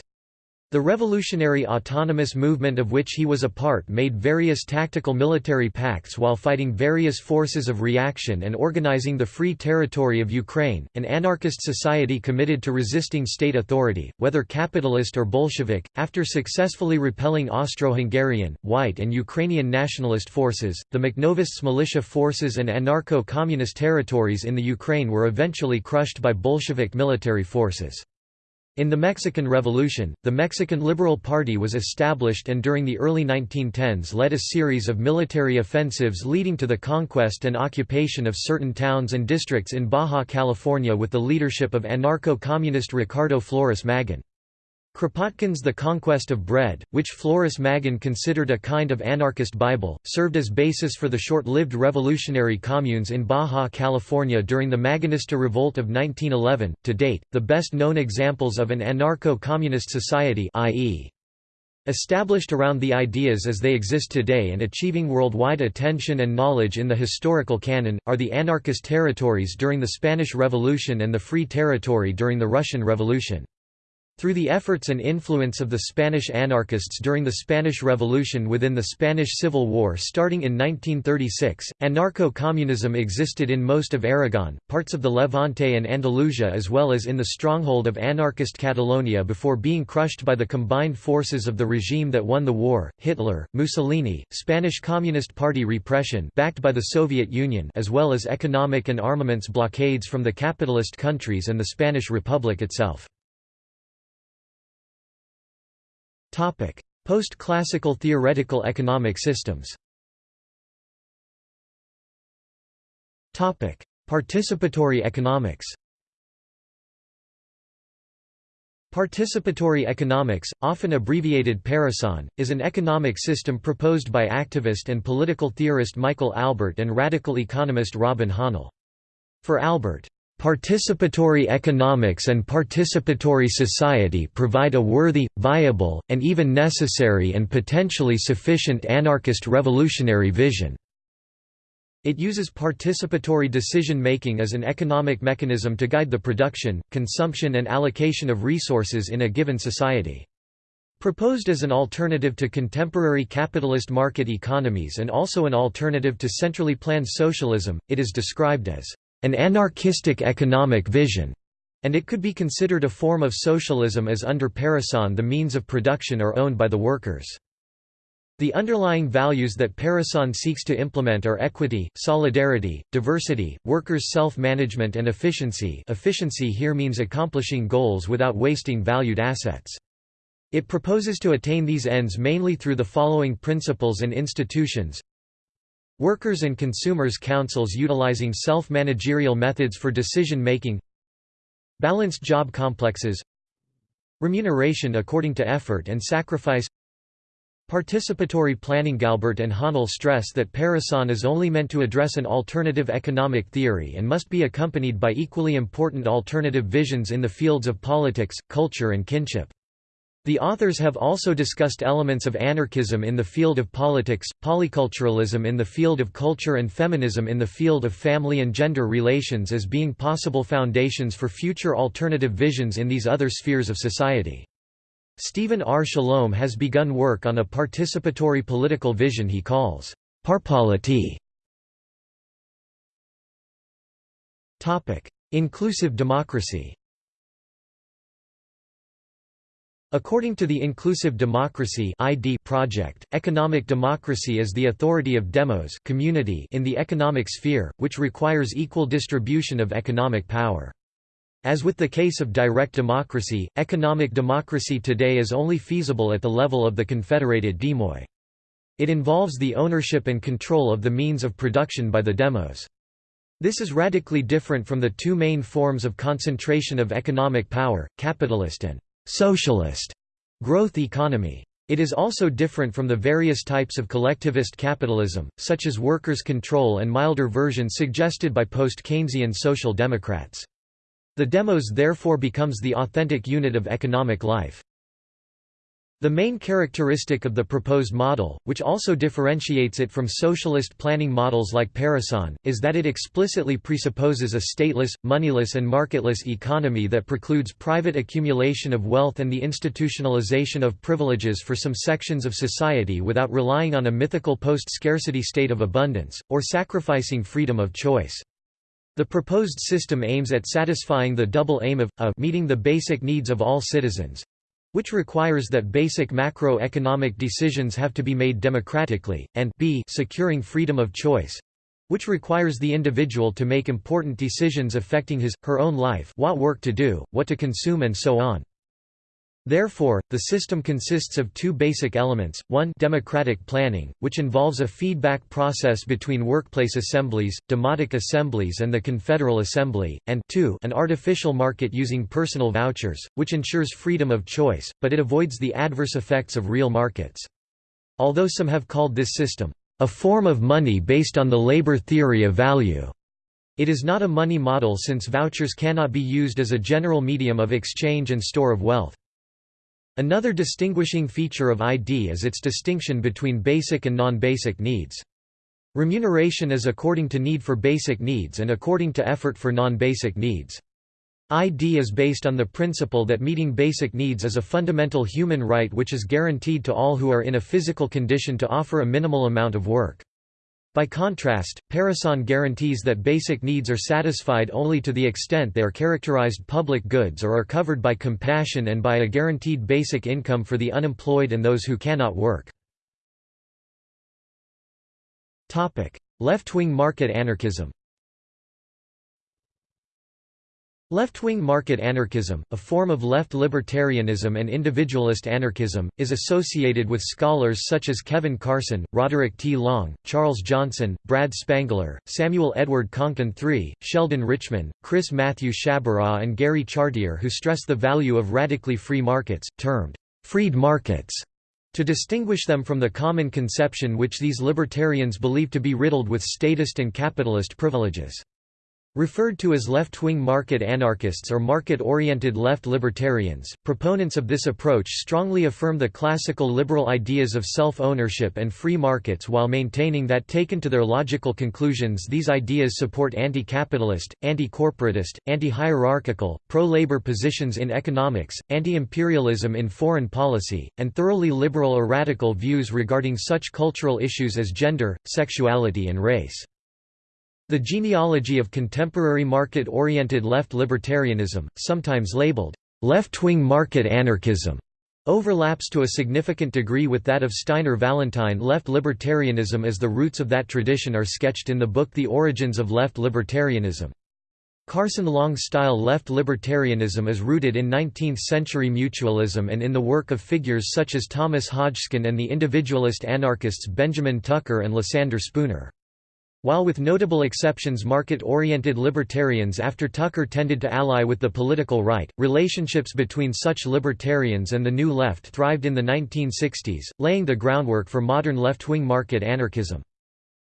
the revolutionary autonomous movement of which he was a part made various tactical military pacts while fighting various forces of reaction and organizing the Free Territory of Ukraine, an anarchist society committed to resisting state authority, whether capitalist or Bolshevik. After successfully repelling Austro-Hungarian, white and Ukrainian nationalist forces, the Makhnovists militia forces and anarcho-communist territories in the Ukraine were eventually crushed by Bolshevik military forces. In the Mexican Revolution, the Mexican Liberal Party was established and during the early 1910s led a series of military offensives leading to the conquest and occupation of certain towns and districts in Baja California with the leadership of anarcho-communist Ricardo Flores Magón. Kropotkin's The Conquest of Bread, which Flores Magón considered a kind of anarchist Bible, served as basis for the short-lived revolutionary communes in Baja California during the Magonista Revolt of 1911. To date, the best known examples of an anarcho-communist society i.e. established around the ideas as they exist today and achieving worldwide attention and knowledge in the historical canon, are the anarchist territories during the Spanish Revolution and the Free Territory during the Russian Revolution. Through the efforts and influence of the Spanish anarchists during the Spanish Revolution within the Spanish Civil War starting in 1936, anarcho-communism existed in most of Aragon, parts of the Levante and Andalusia as well as in the stronghold of anarchist Catalonia before being crushed by the combined forces of the regime that won the war, Hitler, Mussolini, Spanish Communist Party repression backed by the Soviet Union as well as economic and armaments blockades from the capitalist countries and the Spanish Republic itself. Post-classical theoretical economic systems. Participatory economics. Participatory economics, often abbreviated Parecon, is an economic system proposed by activist and political theorist Michael Albert and radical economist Robin Hahnel. For Albert, Participatory economics and participatory society provide a worthy, viable, and even necessary and potentially sufficient anarchist revolutionary vision. It uses participatory decision-making as an economic mechanism to guide the production, consumption and allocation of resources in a given society. Proposed as an alternative to contemporary capitalist market economies and also an alternative to centrally planned socialism, it is described as an anarchistic economic vision, and it could be considered a form of socialism as under Parecon the means of production are owned by the workers. The underlying values that Parecon seeks to implement are equity, solidarity, diversity, workers' self-management and efficiency efficiency here means accomplishing goals without wasting valued assets. It proposes to attain these ends mainly through the following principles and institutions Workers and consumers councils utilizing self-managerial methods for decision-making Balanced job complexes Remuneration according to effort and sacrifice Participatory planning Albert and Hahnel stress that Parecon is only meant to address an alternative economic theory and must be accompanied by equally important alternative visions in the fields of politics, culture and kinship. The authors have also discussed elements of anarchism in the field of politics, polyculturalism in the field of culture and feminism in the field of family and gender relations as being possible foundations for future alternative visions in these other spheres of society. Stephen R. Shalom has begun work on a participatory political vision he calls parpolity. Inclusive democracy According to the Inclusive Democracy ID project, economic democracy is the authority of demos community in the economic sphere, which requires equal distribution of economic power. As with the case of direct democracy, economic democracy today is only feasible at the level of the confederated demoi. It involves the ownership and control of the means of production by the demos. This is radically different from the two main forms of concentration of economic power, capitalist and socialist growth economy. It is also different from the various types of collectivist capitalism, such as workers' control and milder versions suggested by post-Keynesian social democrats. The demos therefore becomes the authentic unit of economic life. The main characteristic of the proposed model, which also differentiates it from socialist planning models like Parecon, is that it explicitly presupposes a stateless, moneyless and marketless economy that precludes private accumulation of wealth and the institutionalization of privileges for some sections of society without relying on a mythical post-scarcity state of abundance, or sacrificing freedom of choice. The proposed system aims at satisfying the double aim of, a meeting the basic needs of all citizens, which requires that basic macroeconomic decisions have to be made democratically, and b securing freedom of choice which requires the individual to make important decisions affecting his, her own life what work to do, what to consume and so on. Therefore, the system consists of two basic elements, one democratic planning, which involves a feedback process between workplace assemblies, demotic assemblies and the Confederal Assembly, and two an artificial market using personal vouchers, which ensures freedom of choice, but it avoids the adverse effects of real markets. Although some have called this system, "...a form of money based on the labor theory of value." It is not a money model since vouchers cannot be used as a general medium of exchange and store of wealth. Another distinguishing feature of ID is its distinction between basic and non-basic needs. Remuneration is according to need for basic needs and according to effort for non-basic needs. ID is based on the principle that meeting basic needs is a fundamental human right which is guaranteed to all who are in a physical condition to offer a minimal amount of work. By contrast, Parecon guarantees that basic needs are satisfied only to the extent they are characterized public goods or are covered by compassion and by a guaranteed basic income for the unemployed and those who cannot work. Left-wing market anarchism Left-wing market anarchism, a form of left libertarianism and individualist anarchism, is associated with scholars such as Kevin Carson, Roderick T. Long, Charles Johnson, Brad Spangler, Samuel Edward Konkin III, Sheldon Richman, Chris Matthew Sciabarra and Gary Chartier who stress the value of radically free markets, termed «freed markets», to distinguish them from the common conception which these libertarians believe to be riddled with statist and capitalist privileges. Referred to as left-wing market anarchists or market-oriented left libertarians, proponents of this approach strongly affirm the classical liberal ideas of self-ownership and free markets while maintaining that taken to their logical conclusions these ideas support anti-capitalist, anti-corporatist, anti-hierarchical, pro-labor positions in economics, anti-imperialism in foreign policy, and thoroughly liberal or radical views regarding such cultural issues as gender, sexuality and race. The genealogy of contemporary market-oriented left libertarianism, sometimes labeled, "...left-wing market anarchism", overlaps to a significant degree with that of Steiner Vallentyne left libertarianism as the roots of that tradition are sketched in the book The Origins of Left Libertarianism. Carson Long-style left libertarianism is rooted in 19th-century mutualism and in the work of figures such as Thomas Hodgkin and the individualist anarchists Benjamin Tucker and Lysander Spooner. While with notable exceptions market-oriented libertarians after Tucker tended to ally with the political right, relationships between such libertarians and the New Left thrived in the 1960s, laying the groundwork for modern left-wing market anarchism.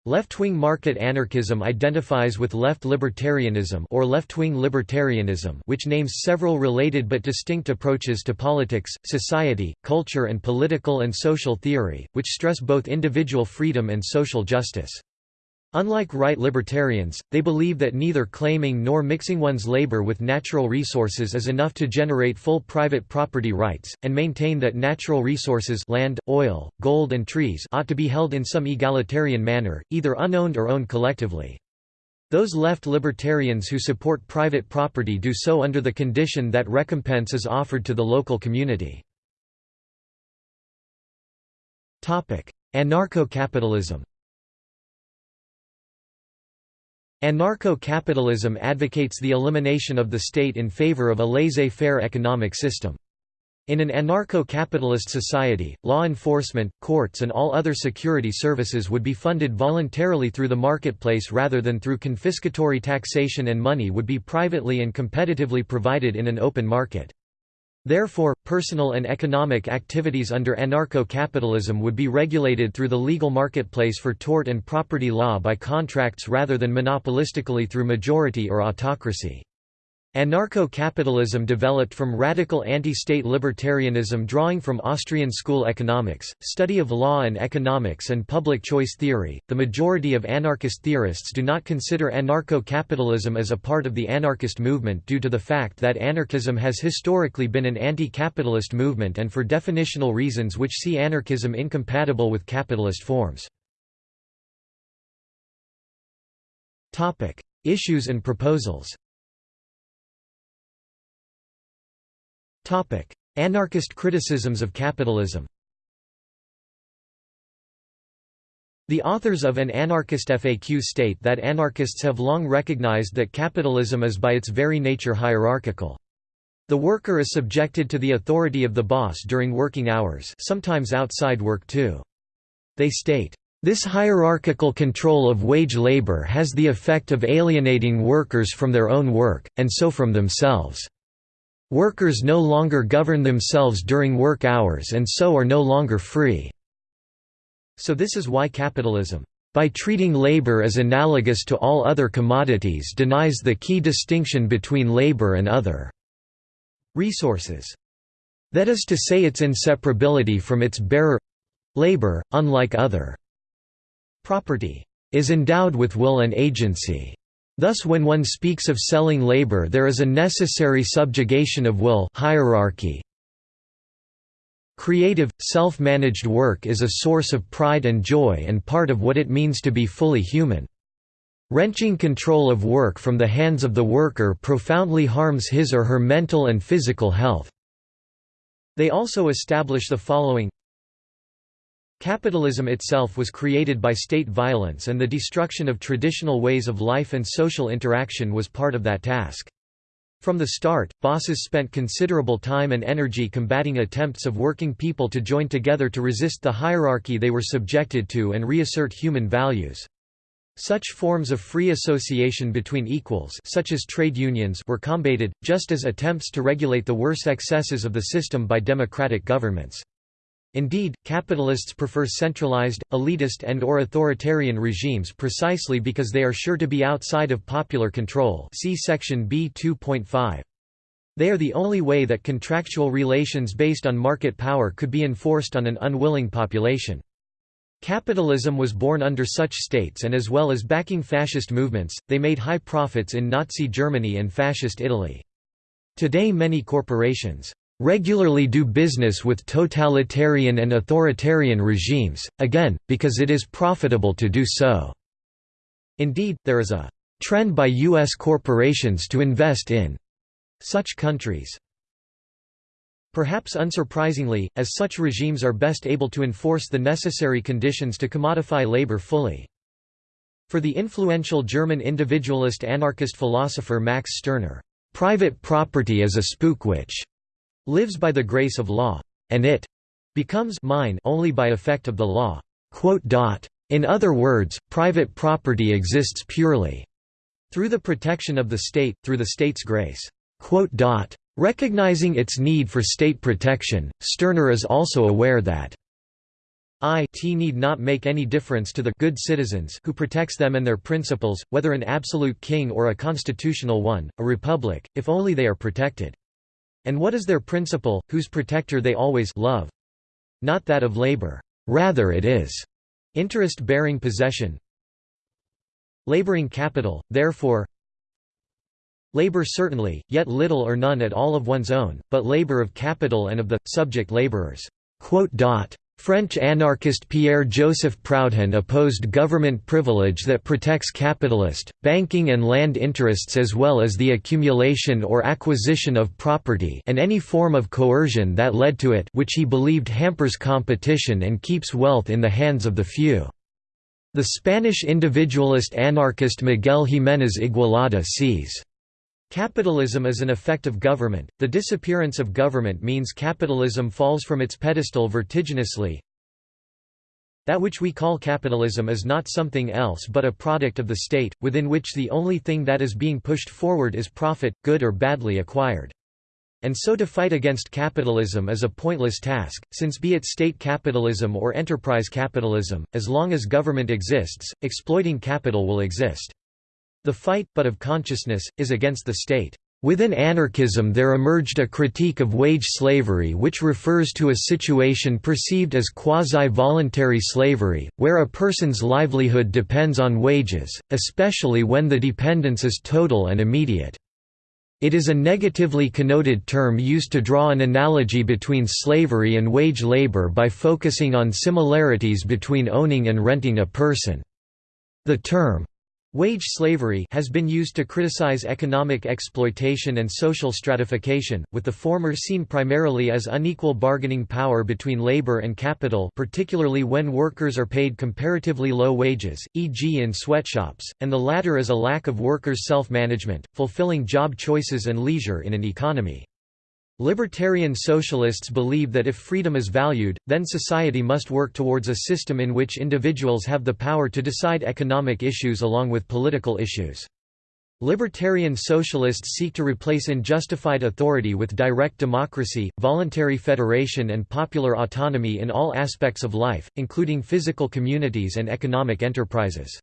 Left-wing market anarchism identifies with left libertarianism or left-wing libertarianism which names several related but distinct approaches to politics, society, culture and political and social theory, which stress both individual freedom and social justice. Unlike right libertarians, they believe that neither claiming nor mixing one's labor with natural resources is enough to generate full private property rights, and maintain that natural resources land, oil, gold and trees ought to be held in some egalitarian manner, either unowned or owned collectively. Those left libertarians who support private property do so under the condition that recompense is offered to the local community. Anarcho-capitalism Anarcho-capitalism advocates the elimination of the state in favor of a laissez-faire economic system. In an anarcho-capitalist society, law enforcement, courts and all other security services would be funded voluntarily through the marketplace rather than through confiscatory taxation and money would be privately and competitively provided in an open market. Therefore, personal and economic activities under anarcho-capitalism would be regulated through the legal marketplace for tort and property law by contracts rather than monopolistically through majority or autocracy. Anarcho-capitalism developed from radical anti-state libertarianism drawing from Austrian school economics, study of law and economics and public choice theory. The majority of anarchist theorists do not consider anarcho-capitalism as a part of the anarchist movement due to the fact that anarchism has historically been an anti-capitalist movement and for definitional reasons which see anarchism incompatible with capitalist forms. Topic: Issues and proposals. Anarchist criticisms of capitalism The authors of an anarchist FAQ state that anarchists have long recognized that capitalism is by its very nature hierarchical. The worker is subjected to the authority of the boss during working hours sometimes outside work too. They state, "...this hierarchical control of wage labor has the effect of alienating workers from their own work, and so from themselves." Workers no longer govern themselves during work hours and so are no longer free. So this is why capitalism, by treating labor as analogous to all other commodities denies the key distinction between labor and other resources. That is to say its inseparability from its bearer—labor, unlike other property, is endowed with will and agency. Thus when one speaks of selling labor there is a necessary subjugation of will hierarchy. Creative, self-managed work is a source of pride and joy and part of what it means to be fully human. Wrenching control of work from the hands of the worker profoundly harms his or her mental and physical health. They also establish the following Capitalism itself was created by state violence and the destruction of traditional ways of life and social interaction was part of that task. From the start, bosses spent considerable time and energy combating attempts of working people to join together to resist the hierarchy they were subjected to and reassert human values. Such forms of free association between equals such as trade unions were combated, just as attempts to regulate the worst excesses of the system by democratic governments. Indeed, capitalists prefer centralized, elitist and or authoritarian regimes precisely because they are sure to be outside of popular control see section B 2.5. They are the only way that contractual relations based on market power could be enforced on an unwilling population. Capitalism was born under such states and as well as backing fascist movements, they made high profits in Nazi Germany and fascist Italy. Today many corporations regularly do business with totalitarian and authoritarian regimes, again, because it is profitable to do so. Indeed, there is a trend by U.S. corporations to invest in such countries. Perhaps unsurprisingly, as such regimes are best able to enforce the necessary conditions to commodify labor fully. For the influential German individualist anarchist philosopher Max Stirner, "...private property is a spook which lives by the grace of law, and it becomes mine only by effect of the law." In other words, private property exists purely through the protection of the state, through the state's grace. Recognizing its need for state protection, Stirner is also aware that it need not make any difference to the good citizens who protects them and their principles, whether an absolute king or a constitutional one, a republic, if only they are protected. And what is their principle, whose protector they always love? Not that of labor. Rather it is interest-bearing possession. Laboring capital, therefore Labor certainly, yet little or none at all of one's own, but labor of capital and of the, subject laborers. French anarchist Pierre-Joseph Proudhon opposed government privilege that protects capitalist, banking and land interests as well as the accumulation or acquisition of property and any form of coercion that led to it which he believed hampers competition and keeps wealth in the hands of the few. The Spanish individualist anarchist Miguel Jiménez Igualada sees Capitalism is an effect of government. The disappearance of government means capitalism falls from its pedestal vertiginously. That which we call capitalism is not something else but a product of the state, within which the only thing that is being pushed forward is profit, good or badly acquired. And so to fight against capitalism is a pointless task, since be it state capitalism or enterprise capitalism, as long as government exists, exploiting capital will exist. The fight, but of consciousness, is against the state. Within anarchism there emerged a critique of wage slavery which refers to a situation perceived as quasi-voluntary slavery, where a person's livelihood depends on wages, especially when the dependence is total and immediate. It is a negatively connoted term used to draw an analogy between slavery and wage labor by focusing on similarities between owning and renting a person. The term, Wage slavery has been used to criticize economic exploitation and social stratification, with the former seen primarily as unequal bargaining power between labor and capital particularly when workers are paid comparatively low wages, e.g. in sweatshops, and the latter as a lack of workers' self-management, fulfilling job choices and leisure in an economy. Libertarian socialists believe that if freedom is valued, then society must work towards a system in which individuals have the power to decide economic issues along with political issues. Libertarian socialists seek to replace unjustified authority with direct democracy, voluntary federation and popular autonomy in all aspects of life, including physical communities and economic enterprises.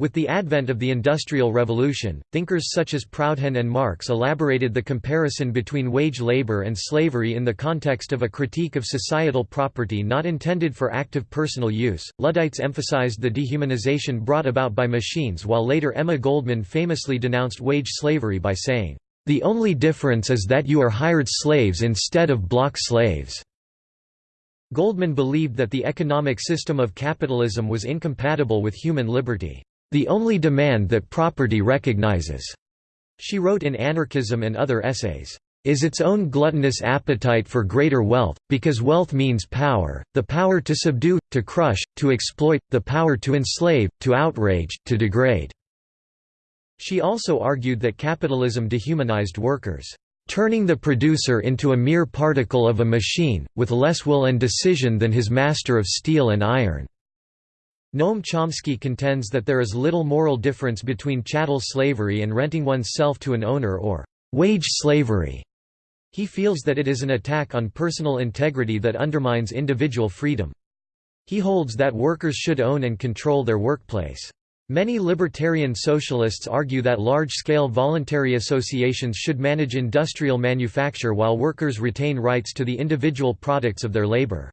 With the advent of the Industrial Revolution, thinkers such as Proudhon and Marx elaborated the comparison between wage labor and slavery in the context of a critique of societal property not intended for active personal use. Luddites emphasized the dehumanization brought about by machines, while later Emma Goldman famously denounced wage slavery by saying, The only difference is that you are hired slaves instead of block slaves. Goldman believed that the economic system of capitalism was incompatible with human liberty the only demand that property recognizes, she wrote in Anarchism and other essays, is its own gluttonous appetite for greater wealth, because wealth means power, the power to subdue, to crush, to exploit, the power to enslave, to outrage, to degrade." She also argued that capitalism dehumanized workers, "...turning the producer into a mere particle of a machine, with less will and decision than his master of steel and iron." Noam Chomsky contends that there is little moral difference between chattel slavery and renting oneself to an owner or wage slavery. He feels that it is an attack on personal integrity that undermines individual freedom. He holds that workers should own and control their workplace. Many libertarian socialists argue that large-scale voluntary associations should manage industrial manufacture while workers retain rights to the individual products of their labor.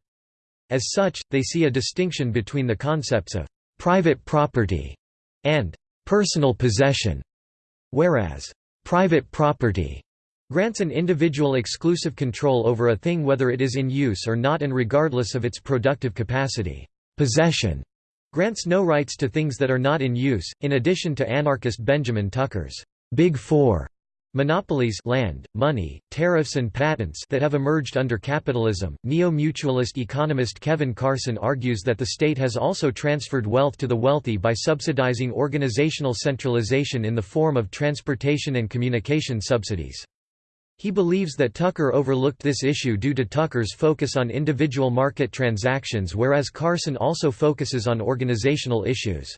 As such, they see a distinction between the concepts of «private property» and «personal possession», whereas «private property» grants an individual exclusive control over a thing whether it is in use or not and regardless of its productive capacity. Possession grants no rights to things that are not in use, in addition to anarchist Benjamin Tucker's Big Four Monopolies land, money, tariffs and patents that have emerged under capitalism. Neo-mutualist economist Kevin Carson argues that the state has also transferred wealth to the wealthy by subsidizing organizational centralization in the form of transportation and communication subsidies. He believes that Tucker overlooked this issue due to Tucker's focus on individual market transactions whereas Carson also focuses on organizational issues.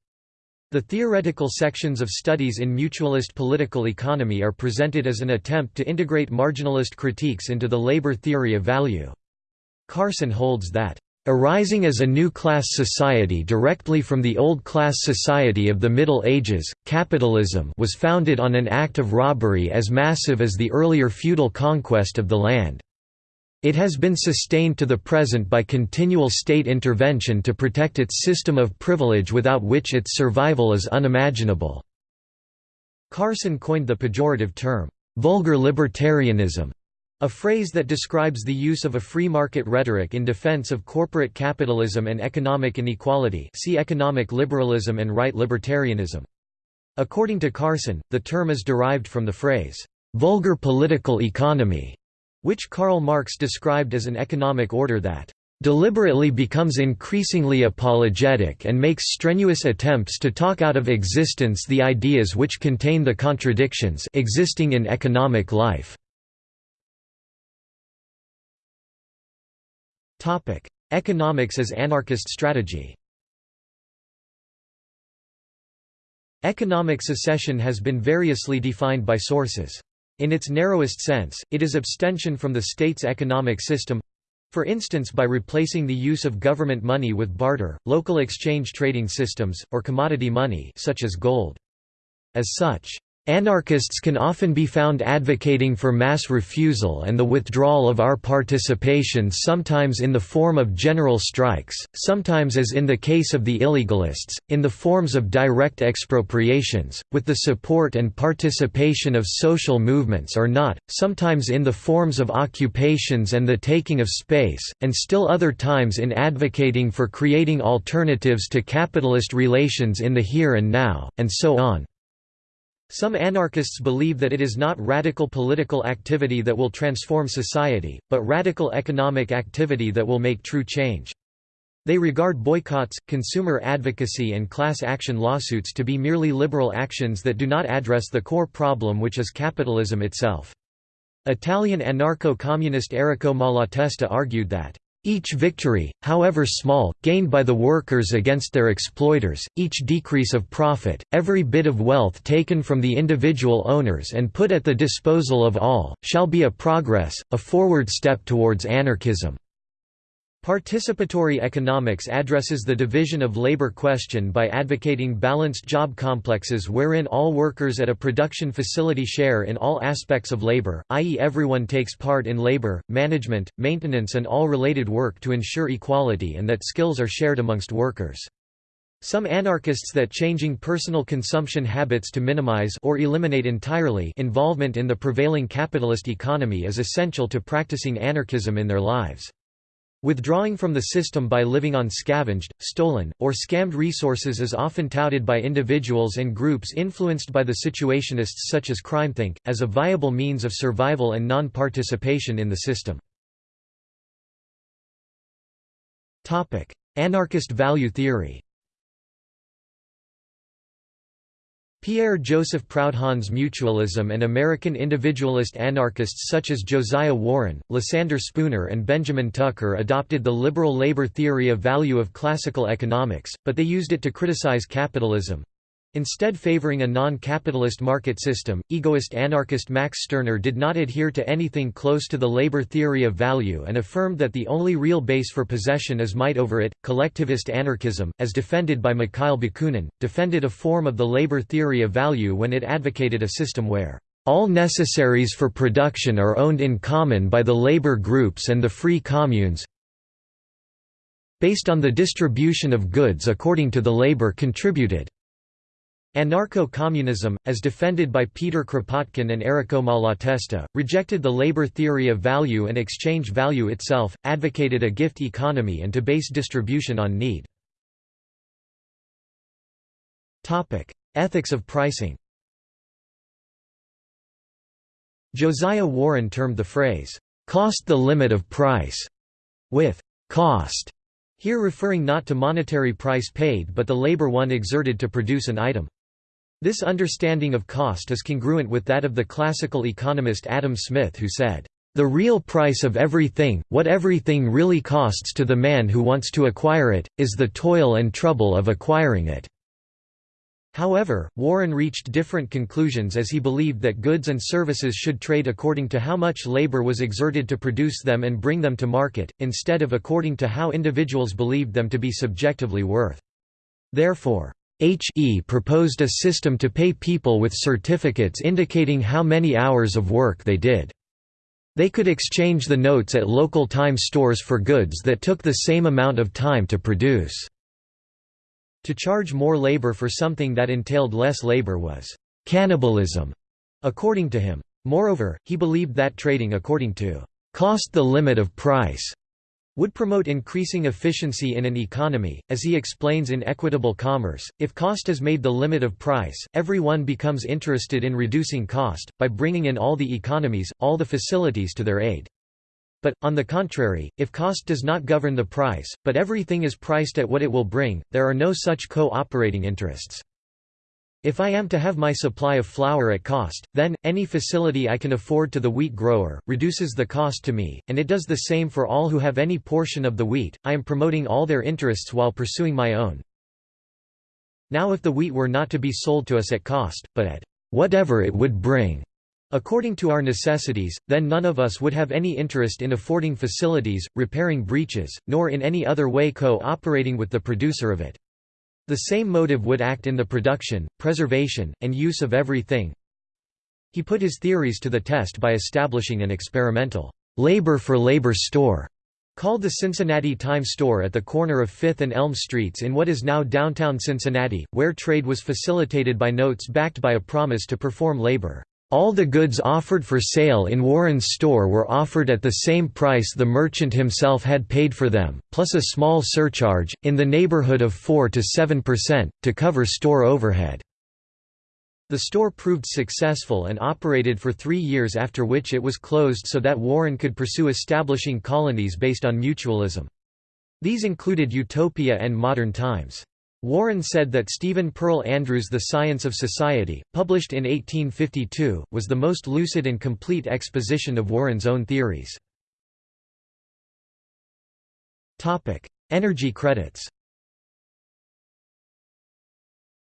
The theoretical sections of studies in mutualist political economy are presented as an attempt to integrate marginalist critiques into the labor theory of value. Carson holds that Arising as a new class society directly from the old class society of the Middle Ages, capitalism was founded on an act of robbery as massive as the earlier feudal conquest of the land. It has been sustained to the present by continual state intervention to protect its system of privilege without which its survival is unimaginable." Carson coined the pejorative term, "'vulgar libertarianism' A phrase that describes the use of a free market rhetoric in defense of corporate capitalism and economic inequality see economic liberalism and right libertarianism. According to Carson, the term is derived from the phrase, "'vulgar political economy' which Karl Marx described as an economic order that deliberately becomes increasingly apologetic and makes strenuous attempts to talk out of existence the ideas which contain the contradictions existing in economic life. Topic: Economics as anarchist strategy. Economic secession has been variously defined by sources. In its narrowest sense, it is abstention from the state's economic system for instance by replacing the use of government money with barter, local exchange trading systems, or commodity money such as gold. As such, Anarchists can often be found advocating for mass refusal and the withdrawal of our participation sometimes in the form of general strikes, sometimes as in the case of the illegalists, in the forms of direct expropriations, with the support and participation of social movements or not, sometimes in the forms of occupations and the taking of space, and still other times in advocating for creating alternatives to capitalist relations in the here and now, and so on. Some anarchists believe that it is not radical political activity that will transform society, but radical economic activity that will make true change. They regard boycotts, consumer advocacy and class action lawsuits to be merely liberal actions that do not address the core problem which is capitalism itself. Italian anarcho-communist Errico Malatesta argued that each victory, however small, gained by the workers against their exploiters, each decrease of profit, every bit of wealth taken from the individual owners and put at the disposal of all, shall be a progress, a forward step towards anarchism. Participatory economics addresses the division of labor question by advocating balanced job complexes wherein all workers at a production facility share in all aspects of labor, i.e. everyone takes part in labor, management, maintenance and all related work to ensure equality and that skills are shared amongst workers. Some anarchists that changing personal consumption habits to minimize or eliminate entirely involvement in the prevailing capitalist economy is essential to practicing anarchism in their lives. Withdrawing from the system by living on scavenged, stolen, or scammed resources is often touted by individuals and groups influenced by the situationists such as CrimethInc., as a viable means of survival and non-participation in the system. Anarchist value theory Pierre-Joseph Proudhon's mutualism and American individualist anarchists such as Josiah Warren, Lysander Spooner and Benjamin Tucker adopted the liberal labor theory of value of classical economics, but they used it to criticize capitalism, Instead favoring a non-capitalist market system, egoist anarchist Max Stirner did not adhere to anything close to the labor theory of value and affirmed that the only real base for possession is might over it. Collectivist anarchism, as defended by Mikhail Bakunin, defended a form of the labor theory of value when it advocated a system where all necessaries for production are owned in common by the labor groups and the free communes based on the distribution of goods according to the labor contributed. Anarcho-communism, as defended by Peter Kropotkin and Errico Malatesta, rejected the labor theory of value and exchange value itself, advocated a gift economy and to base distribution on need. Ethics of pricing Josiah Warren termed the phrase, "'cost the limit of price' with "'cost' here referring not to monetary price paid but the labor one exerted to produce an item. This understanding of cost is congruent with that of the classical economist Adam Smith who said, "...the real price of everything, what everything really costs to the man who wants to acquire it, is the toil and trouble of acquiring it." However, Warren reached different conclusions as he believed that goods and services should trade according to how much labor was exerted to produce them and bring them to market, instead of according to how individuals believed them to be subjectively worth. Therefore, H.E. proposed a system to pay people with certificates indicating how many hours of work they did. They could exchange the notes at local time stores for goods that took the same amount of time to produce. To charge more labor for something that entailed less labor was cannibalism, according to him. Moreover, he believed that trading according to cost the limit of price would promote increasing efficiency in an economy. As he explains in Equitable Commerce, if cost is made the limit of price, everyone becomes interested in reducing cost, by bringing in all the economies, all the facilities to their aid. But, on the contrary, if cost does not govern the price, but everything is priced at what it will bring, there are no such co-operating interests. If I am to have my supply of flour at cost, then, any facility I can afford to the wheat grower, reduces the cost to me, and it does the same for all who have any portion of the wheat, I am promoting all their interests while pursuing my own. Now if the wheat were not to be sold to us at cost, but at whatever it would bring, According to our necessities, then none of us would have any interest in affording facilities, repairing breaches, nor in any other way co-operating with the producer of it. The same motive would act in the production, preservation, and use of everything. He put his theories to the test by establishing an experimental labor-for-labor store called the Cincinnati Time Store at the corner of 5th and Elm Streets in what is now downtown Cincinnati, where trade was facilitated by notes backed by a promise to perform labor. All the goods offered for sale in Warren's store were offered at the same price the merchant himself had paid for them, plus a small surcharge, in the neighborhood of 4 to 7%, to cover store overhead. The store proved successful and operated for three years after which it was closed so that Warren could pursue establishing colonies based on mutualism. These included Utopia and Modern Times. Warren said that Stephen Pearl Andrews' The Science of Society, published in 1852, was the most lucid and complete exposition of Warren's own theories. Energy credits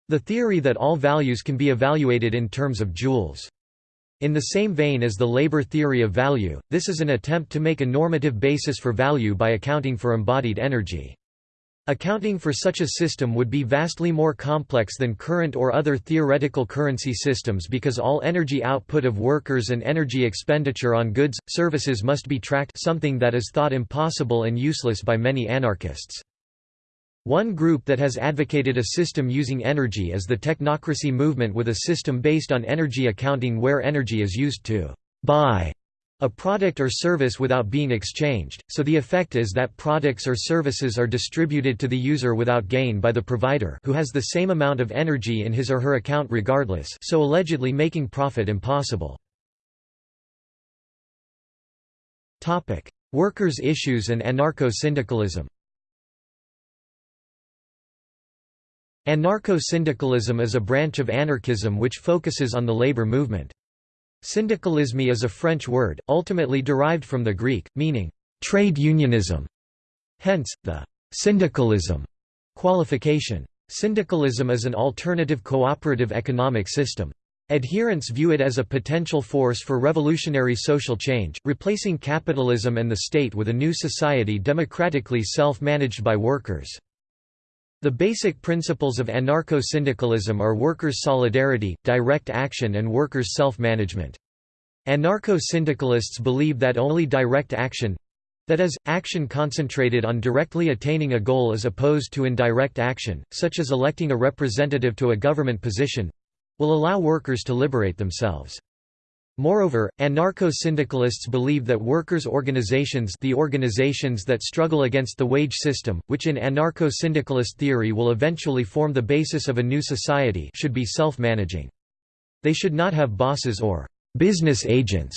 The theory that all values can be evaluated in terms of joules. In the same vein as the labor theory of value, this is an attempt to make a normative basis for value by accounting for embodied energy. Accounting for such a system would be vastly more complex than current or other theoretical currency systems because all energy output of workers and energy expenditure on goods, services must be tracked something that is thought impossible and useless by many anarchists. One group that has advocated a system using energy is the technocracy movement with a system based on energy accounting where energy is used to buy a product or service without being exchanged, so the effect is that products or services are distributed to the user without gain by the provider who has the same amount of energy in his or her account regardless so allegedly making profit impossible. Workers' issues and anarcho-syndicalism Anarcho-syndicalism is a branch of anarchism which focuses on the labor movement. Syndicalisme is a French word, ultimately derived from the Greek, meaning trade unionism. Hence, the syndicalism qualification. Syndicalism is an alternative cooperative economic system. Adherents view it as a potential force for revolutionary social change, replacing capitalism and the state with a new society democratically self-managed by workers. The basic principles of anarcho-syndicalism are workers' solidarity, direct action and workers' self-management. Anarcho-syndicalists believe that only direct action—that is, action concentrated on directly attaining a goal as opposed to indirect action, such as electing a representative to a government position—will allow workers to liberate themselves. Moreover, anarcho-syndicalists believe that workers' organizations the organizations that struggle against the wage system, which in anarcho-syndicalist theory will eventually form the basis of a new society should be self-managing. They should not have bosses or «business agents».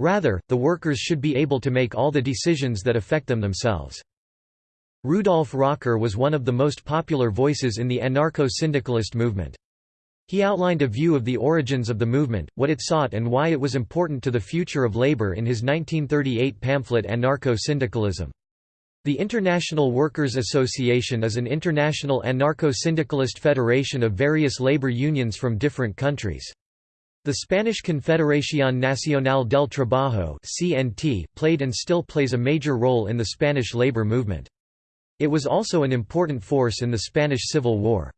Rather, the workers should be able to make all the decisions that affect them themselves. Rudolf Rocker was one of the most popular voices in the anarcho-syndicalist movement. He outlined a view of the origins of the movement, what it sought and why it was important to the future of labor in his 1938 pamphlet Anarcho-Syndicalism. The International Workers' Association is an international anarcho-syndicalist federation of various labor unions from different countries. The Spanish Confederación Nacional del Trabajo (CNT) played and still plays a major role in the Spanish labor movement. It was also an important force in the Spanish Civil War.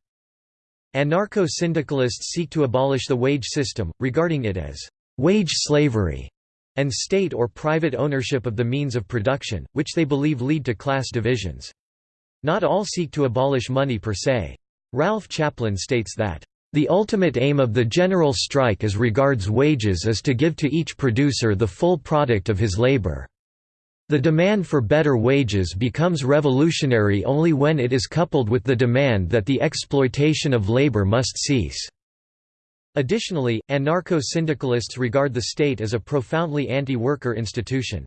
Anarcho-syndicalists seek to abolish the wage system, regarding it as wage slavery and state or private ownership of the means of production, which they believe lead to class divisions. Not all seek to abolish money per se. Ralph Chaplin states that, "...the ultimate aim of the general strike as regards wages is to give to each producer the full product of his labor. The demand for better wages becomes revolutionary only when it is coupled with the demand that the exploitation of labor must cease." Additionally, anarcho-syndicalists regard the state as a profoundly anti-worker institution.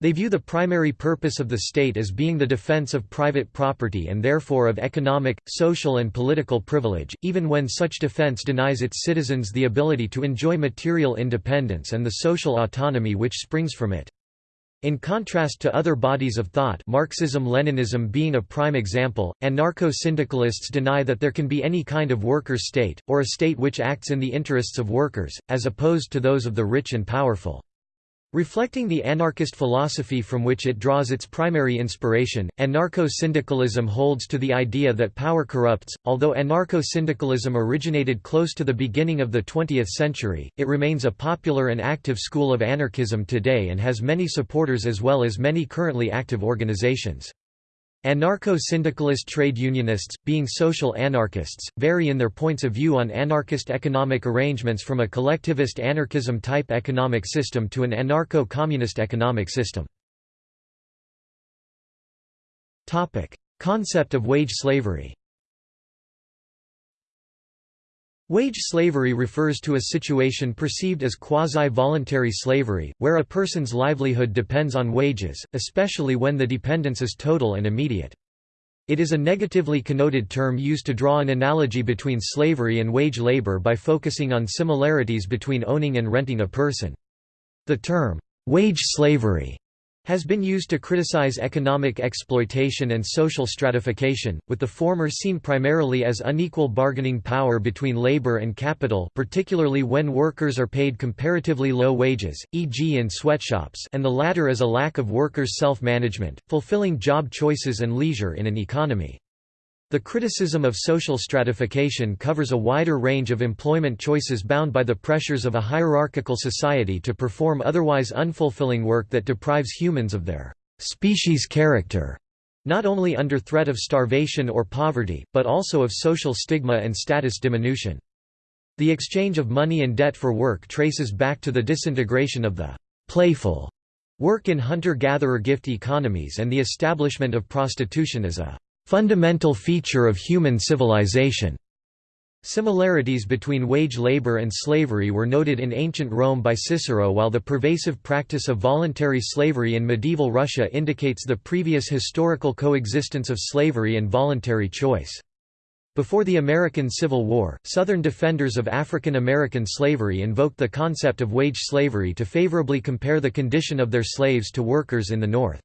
They view the primary purpose of the state as being the defense of private property and therefore of economic, social and political privilege, even when such defense denies its citizens the ability to enjoy material independence and the social autonomy which springs from it. In contrast to other bodies of thought Marxism-Leninism being a prime example, anarcho-syndicalists deny that there can be any kind of workers' state, or a state which acts in the interests of workers, as opposed to those of the rich and powerful. Reflecting the anarchist philosophy from which it draws its primary inspiration, anarcho-syndicalism holds to the idea that power corrupts. Although anarcho-syndicalism originated close to the beginning of the 20th century, it remains a popular and active school of anarchism today and has many supporters as well as many currently active organizations. Anarcho-syndicalist trade unionists, being social anarchists, vary in their points of view on anarchist economic arrangements from a collectivist anarchism-type economic system to an anarcho-communist economic system. Concept of wage slavery Wage slavery refers to a situation perceived as quasi-voluntary slavery, where a person's livelihood depends on wages, especially when the dependence is total and immediate. It is a negatively connoted term used to draw an analogy between slavery and wage labor by focusing on similarities between owning and renting a person. The term, wage slavery has been used to criticize economic exploitation and social stratification, with the former seen primarily as unequal bargaining power between labor and capital particularly when workers are paid comparatively low wages, e.g. in sweatshops and the latter as a lack of workers' self-management, fulfilling job choices and leisure in an economy. The criticism of social stratification covers a wider range of employment choices bound by the pressures of a hierarchical society to perform otherwise unfulfilling work that deprives humans of their species character, not only under threat of starvation or poverty, but also of social stigma and status diminution. The exchange of money and debt for work traces back to the disintegration of the playful work in hunter-gatherer gift economies and the establishment of prostitution as a fundamental feature of human civilization. Similarities between wage labor and slavery were noted in ancient Rome by Cicero while the pervasive practice of voluntary slavery in medieval Russia indicates the previous historical coexistence of slavery and voluntary choice. Before the American Civil War, Southern defenders of African American slavery invoked the concept of wage slavery to favorably compare the condition of their slaves to workers in the North.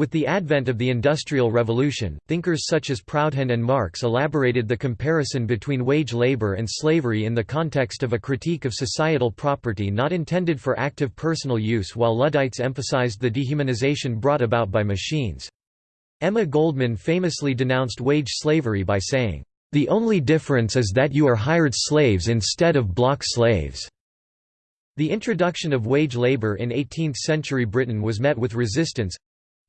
With the advent of the Industrial Revolution, thinkers such as Proudhon and Marx elaborated the comparison between wage labor and slavery in the context of a critique of societal property not intended for active personal use while Luddites emphasized the dehumanization brought about by machines. Emma Goldman famously denounced wage slavery by saying, "...the only difference is that you are hired slaves instead of block slaves." The introduction of wage labor in 18th-century Britain was met with resistance,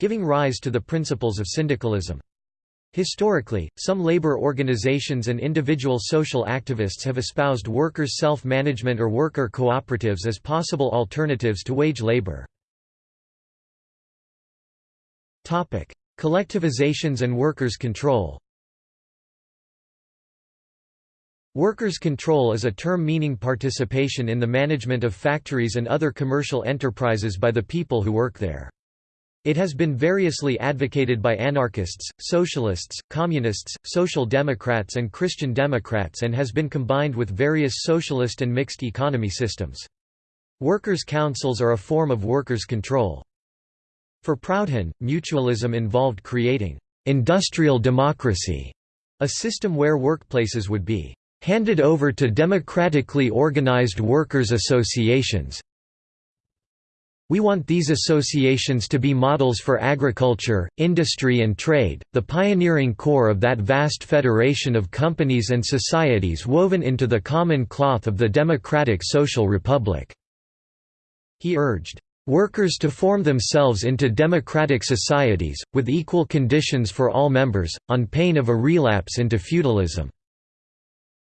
giving rise to the principles of syndicalism. Historically, some labor organizations and individual social activists have espoused workers' self-management or worker cooperatives as possible alternatives to wage labor. Collectivizations and workers' control Workers' control is a term meaning participation in the management of factories and other commercial enterprises by the people who work there. It has been variously advocated by anarchists, socialists, communists, social democrats and Christian democrats and has been combined with various socialist and mixed economy systems. Workers' councils are a form of workers' control. For Proudhon, mutualism involved creating industrial democracy, a system where workplaces would be handed over to democratically organized workers' associations, we want these associations to be models for agriculture, industry and trade, the pioneering core of that vast federation of companies and societies woven into the common cloth of the democratic social republic." He urged, "...workers to form themselves into democratic societies, with equal conditions for all members, on pain of a relapse into feudalism."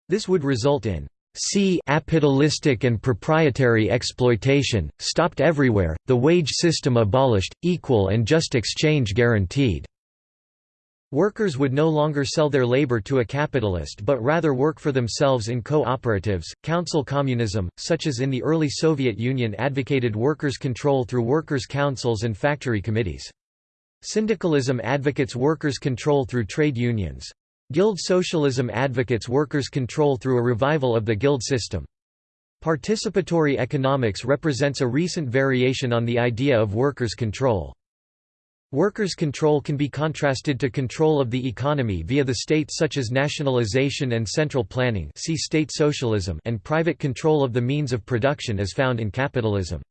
This would result in C capitalistic and proprietary exploitation, stopped everywhere, the wage system abolished, equal and just exchange guaranteed. Workers would no longer sell their labor to a capitalist but rather work for themselves in cooperatives. Council communism, such as in the early Soviet Union, advocated workers' control through workers' councils and factory committees. Syndicalism advocates workers' control through trade unions. Guild socialism advocates workers' control through a revival of the guild system. Participatory economics represents a recent variation on the idea of workers' control. Workers' control can be contrasted to control of the economy via the state such as nationalization and central planning see state socialism and private control of the means of production as found in capitalism.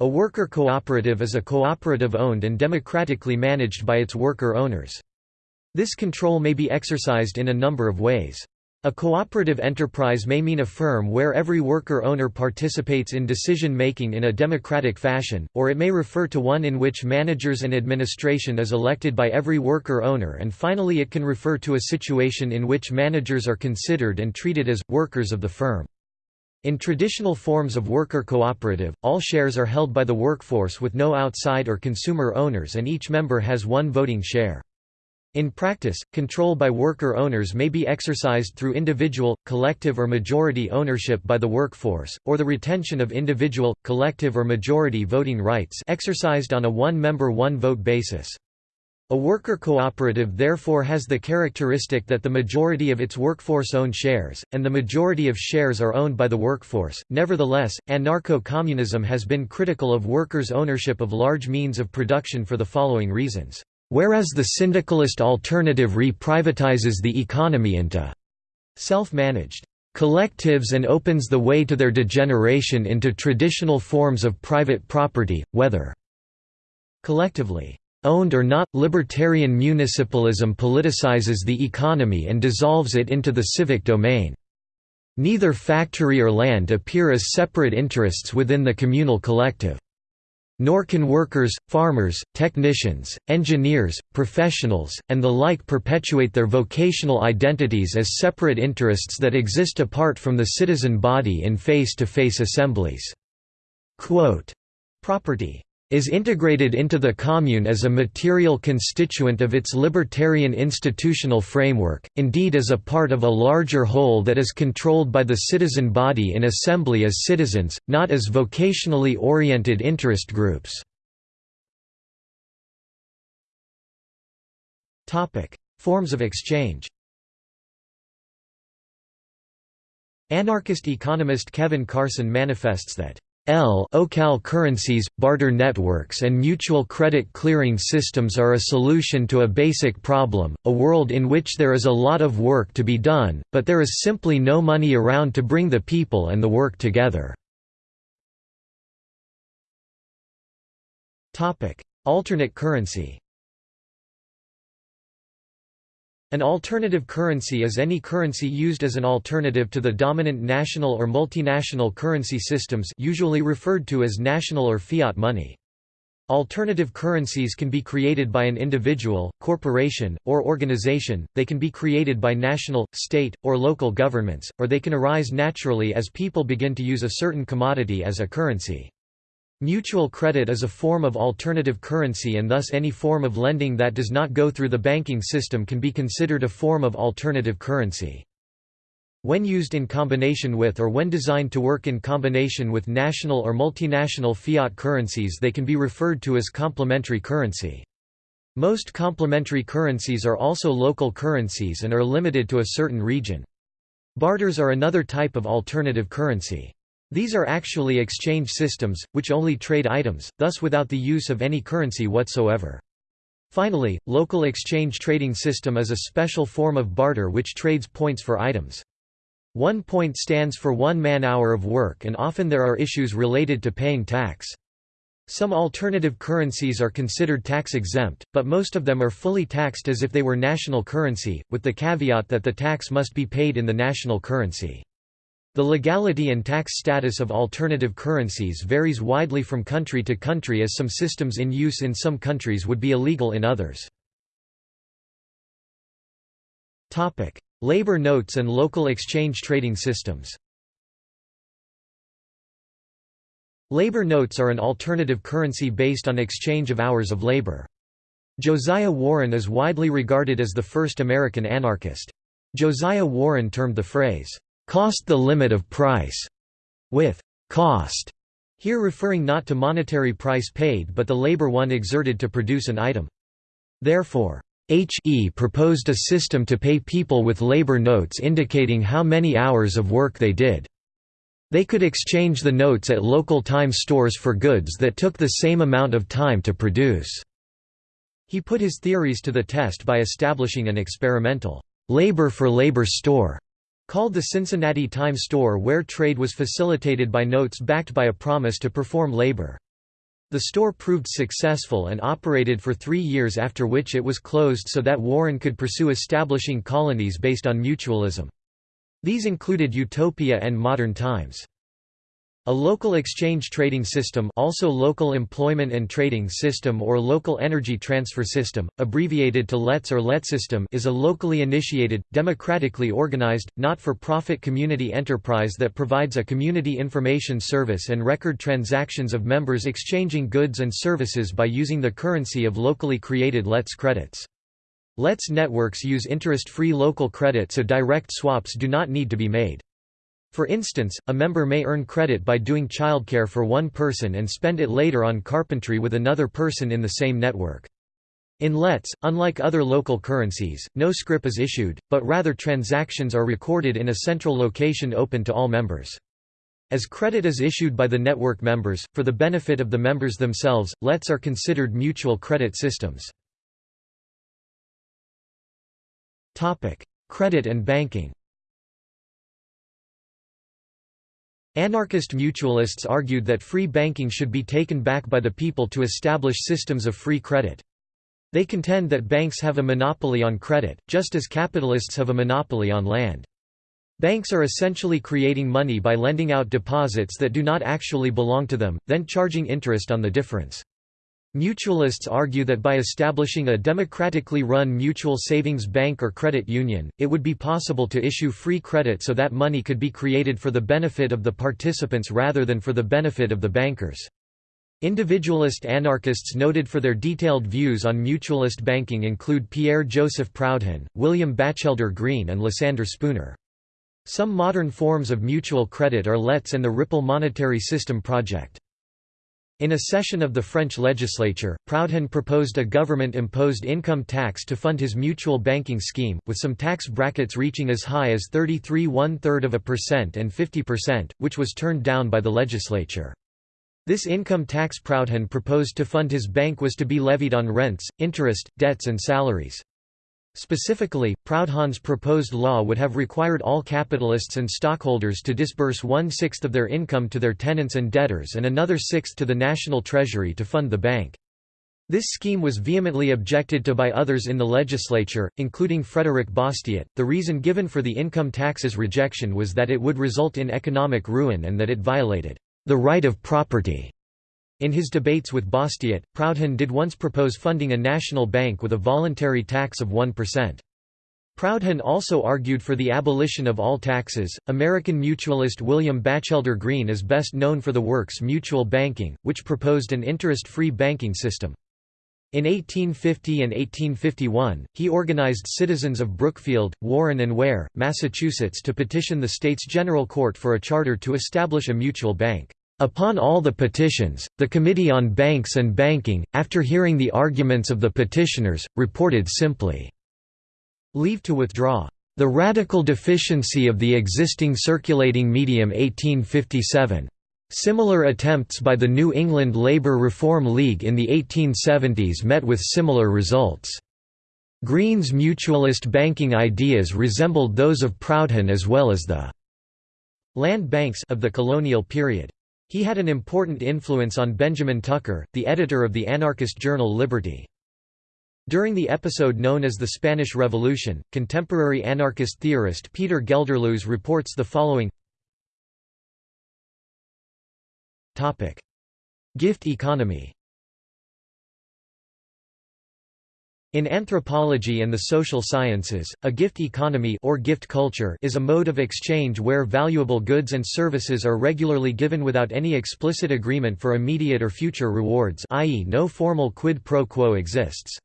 A worker cooperative is a cooperative owned and democratically managed by its worker owners. This control may be exercised in a number of ways. A cooperative enterprise may mean a firm where every worker-owner participates in decision-making in a democratic fashion, or it may refer to one in which managers and administration is elected by every worker-owner and finally it can refer to a situation in which managers are considered and treated as, workers of the firm. In traditional forms of worker cooperative, all shares are held by the workforce with no outside or consumer owners and each member has one voting share. In practice, control by worker owners may be exercised through individual, collective or majority ownership by the workforce, or the retention of individual, collective or majority voting rights exercised on a one-member one-vote basis. A worker cooperative therefore has the characteristic that the majority of its workforce own shares, and the majority of shares are owned by the workforce. Nevertheless, anarcho communism has been critical of workers' ownership of large means of production for the following reasons. Whereas the syndicalist alternative re-privatizes the economy into self-managed collectives and opens the way to their degeneration into traditional forms of private property, whether collectively owned or not, libertarian municipalism politicizes the economy and dissolves it into the civic domain. Neither factory or land appear as separate interests within the communal collective. Nor can workers, farmers, technicians, engineers, professionals, and the like perpetuate their vocational identities as separate interests that exist apart from the citizen body in face-to-face -face assemblies." Quote, Property is integrated into the commune as a material constituent of its libertarian institutional framework, indeed as a part of a larger whole that is controlled by the citizen body in assembly as citizens, not as vocationally oriented interest groups. Forms of exchange Anarchist economist Kevin Carson manifests that L-OCal currencies, barter networks and mutual credit clearing systems are a solution to a basic problem, a world in which there is a lot of work to be done, but there is simply no money around to bring the people and the work together. Alternate currency An alternative currency is any currency used as an alternative to the dominant national or multinational currency systems usually referred to as national or fiat money. Alternative currencies can be created by an individual, corporation, or organization, they can be created by national, state, or local governments, or they can arise naturally as people begin to use a certain commodity as a currency. Mutual credit is a form of alternative currency and thus any form of lending that does not go through the banking system can be considered a form of alternative currency. When used in combination with or when designed to work in combination with national or multinational fiat currencies they can be referred to as complementary currency. Most complementary currencies are also local currencies and are limited to a certain region. Barters are another type of alternative currency. These are actually exchange systems, which only trade items, thus without the use of any currency whatsoever. Finally, local exchange trading system is a special form of barter which trades points for items. One point stands for one man-hour of work and often there are issues related to paying tax. Some alternative currencies are considered tax-exempt, but most of them are fully taxed as if they were national currency, with the caveat that the tax must be paid in the national currency. The legality and tax status of alternative currencies varies widely from country to country as some systems in use in some countries would be illegal in others. Labor notes and local exchange trading systems Labor notes are an alternative currency based on exchange of hours of labor. Josiah Warren is widely regarded as the first American anarchist. Josiah Warren termed the phrase, "'cost the limit of price' with "'cost' here referring not to monetary price paid but the labor one exerted to produce an item. Therefore, H.E. proposed a system to pay people with labor notes indicating how many hours of work they did. They could exchange the notes at local time stores for goods that took the same amount of time to produce. He put his theories to the test by establishing an experimental labor for labor store called the Cincinnati Time Store where trade was facilitated by notes backed by a promise to perform labor. The store proved successful and operated for three years after which it was closed so that Warren could pursue establishing colonies based on mutualism. These included Utopia and Modern Times. A local exchange trading system also local employment and trading system or local energy transfer system, abbreviated to LETS or LETsystem is a locally initiated, democratically organized, not-for-profit community enterprise that provides a community information service and record transactions of members exchanging goods and services by using the currency of locally created LETS credits. LETS networks use interest-free local credit so direct swaps do not need to be made. For instance, a member may earn credit by doing childcare for one person and spend it later on carpentry with another person in the same network. In LETS, unlike other local currencies, no scrip is issued, but rather transactions are recorded in a central location open to all members. As credit is issued by the network members, for the benefit of the members themselves, LETS are considered mutual credit systems. Credit and banking. Anarchist mutualists argued that free banking should be taken back by the people to establish systems of free credit. They contend that banks have a monopoly on credit, just as capitalists have a monopoly on land. Banks are essentially creating money by lending out deposits that do not actually belong to them, then charging interest on the difference. Mutualists argue that by establishing a democratically run mutual savings bank or credit union, it would be possible to issue free credit so that money could be created for the benefit of the participants rather than for the benefit of the bankers. Individualist anarchists noted for their detailed views on mutualist banking include Pierre-Joseph Proudhon, William Batchelder Greene and Lysander Spooner. Some modern forms of mutual credit are LETS and the Ripple Monetary System Project. In a session of the French legislature, Proudhon proposed a government-imposed income tax to fund his mutual banking scheme, with some tax brackets reaching as high as 33 one-third of a percent and 50%, which was turned down by the legislature. This income tax Proudhon proposed to fund his bank was to be levied on rents, interest, debts and salaries. Specifically, Proudhon's proposed law would have required all capitalists and stockholders to disburse one-sixth of their income to their tenants and debtors and another sixth to the national treasury to fund the bank. This scheme was vehemently objected to by others in the legislature, including Frederick Bastiat. The reason given for the income tax's rejection was that it would result in economic ruin and that it violated the right of property. In his debates with Bastiat, Proudhon did once propose funding a national bank with a voluntary tax of 1%. Proudhon also argued for the abolition of all taxes. American mutualist William Batchelder Greene is best known for the works Mutual Banking, which proposed an interest free banking system. In 1850 and 1851, he organized citizens of Brookfield, Warren and Ware, Massachusetts to petition the state's general court for a charter to establish a mutual bank. Upon all the petitions, the Committee on Banks and Banking, after hearing the arguments of the petitioners, reported simply, "'Leave to withdraw' The Radical Deficiency of the Existing Circulating Medium 1857. Similar attempts by the New England Labour Reform League in the 1870s met with similar results. Greene's mutualist banking ideas resembled those of Proudhon as well as the land banks of the colonial period. He had an important influence on Benjamin Tucker, the editor of the anarchist journal Liberty. During the episode known as the Spanish Revolution, contemporary anarchist theorist Peter Gelderloos reports the following Gift economy In anthropology and the social sciences, a gift economy or gift culture is a mode of exchange where valuable goods and services are regularly given without any explicit agreement for immediate or future rewards i.e. no formal quid pro quo exists.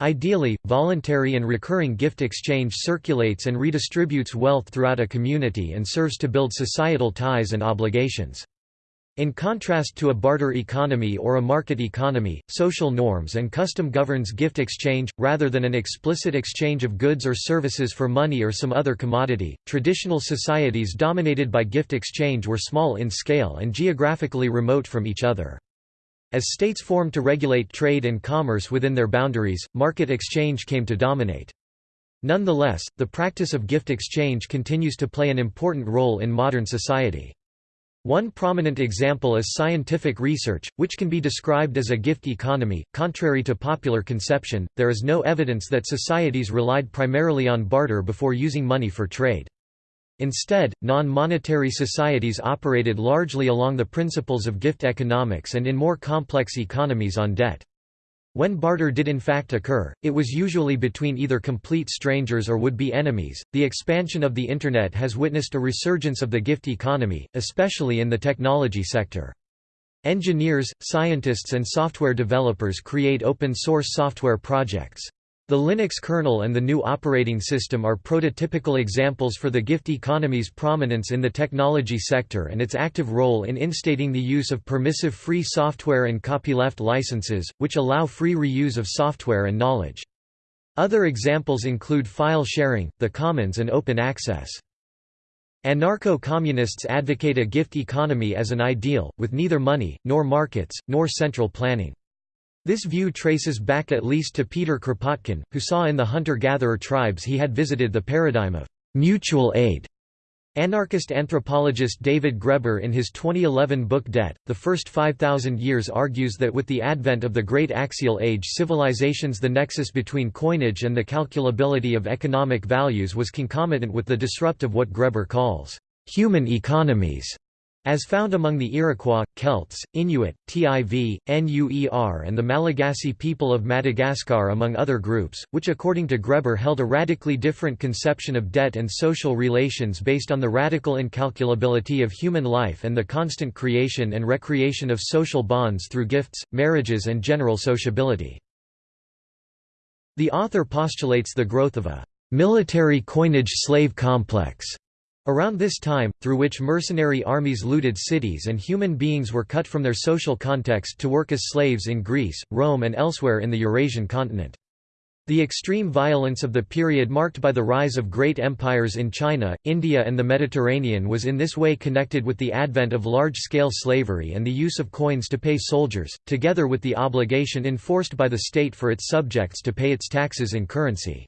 Ideally, voluntary and recurring gift exchange circulates and redistributes wealth throughout a community and serves to build societal ties and obligations. In contrast to a barter economy or a market economy, social norms and custom governs gift exchange, rather than an explicit exchange of goods or services for money or some other commodity. Traditional societies dominated by gift exchange were small in scale and geographically remote from each other. As states formed to regulate trade and commerce within their boundaries, market exchange came to dominate. Nonetheless, the practice of gift exchange continues to play an important role in modern society. One prominent example is scientific research, which can be described as a gift economy. Contrary to popular conception, there is no evidence that societies relied primarily on barter before using money for trade. Instead, non-monetary societies operated largely along the principles of gift economics and in more complex economies on debt. When barter did in fact occur, it was usually between either complete strangers or would-be enemies. The expansion of the Internet has witnessed a resurgence of the gift economy, especially in the technology sector. Engineers, scientists and software developers create open-source software projects. The Linux kernel and the GNU operating system are prototypical examples for the gift economy's prominence in the technology sector and its active role in instating the use of permissive free software and copyleft licenses, which allow free reuse of software and knowledge. Other examples include file sharing, the commons and open access. Anarcho-communists advocate a gift economy as an ideal, with neither money, nor markets, nor central planning. This view traces back at least to Peter Kropotkin, who saw in the hunter-gatherer tribes he had visited the paradigm of mutual aid. Anarchist anthropologist David Graeber in his 2011 book Debt, The First 5,000 Years argues that with the advent of the Great Axial Age civilizations the nexus between coinage and the calculability of economic values was concomitant with the disrupt of what Graeber calls, "...human economies." As found among the Iroquois, Celts, Inuit, Tiv, Nuer and the Malagasy people of Madagascar among other groups, which according to Graeber held a radically different conception of debt and social relations based on the radical incalculability of human life and the constant creation and recreation of social bonds through gifts, marriages and general sociability. The author postulates the growth of a military coinage slave complex Around this time, through which mercenary armies looted cities and human beings were cut from their social context to work as slaves in Greece, Rome and elsewhere in the Eurasian continent. The extreme violence of the period marked by the rise of great empires in China, India and the Mediterranean was in this way connected with the advent of large-scale slavery and the use of coins to pay soldiers, together with the obligation enforced by the state for its subjects to pay its taxes in currency.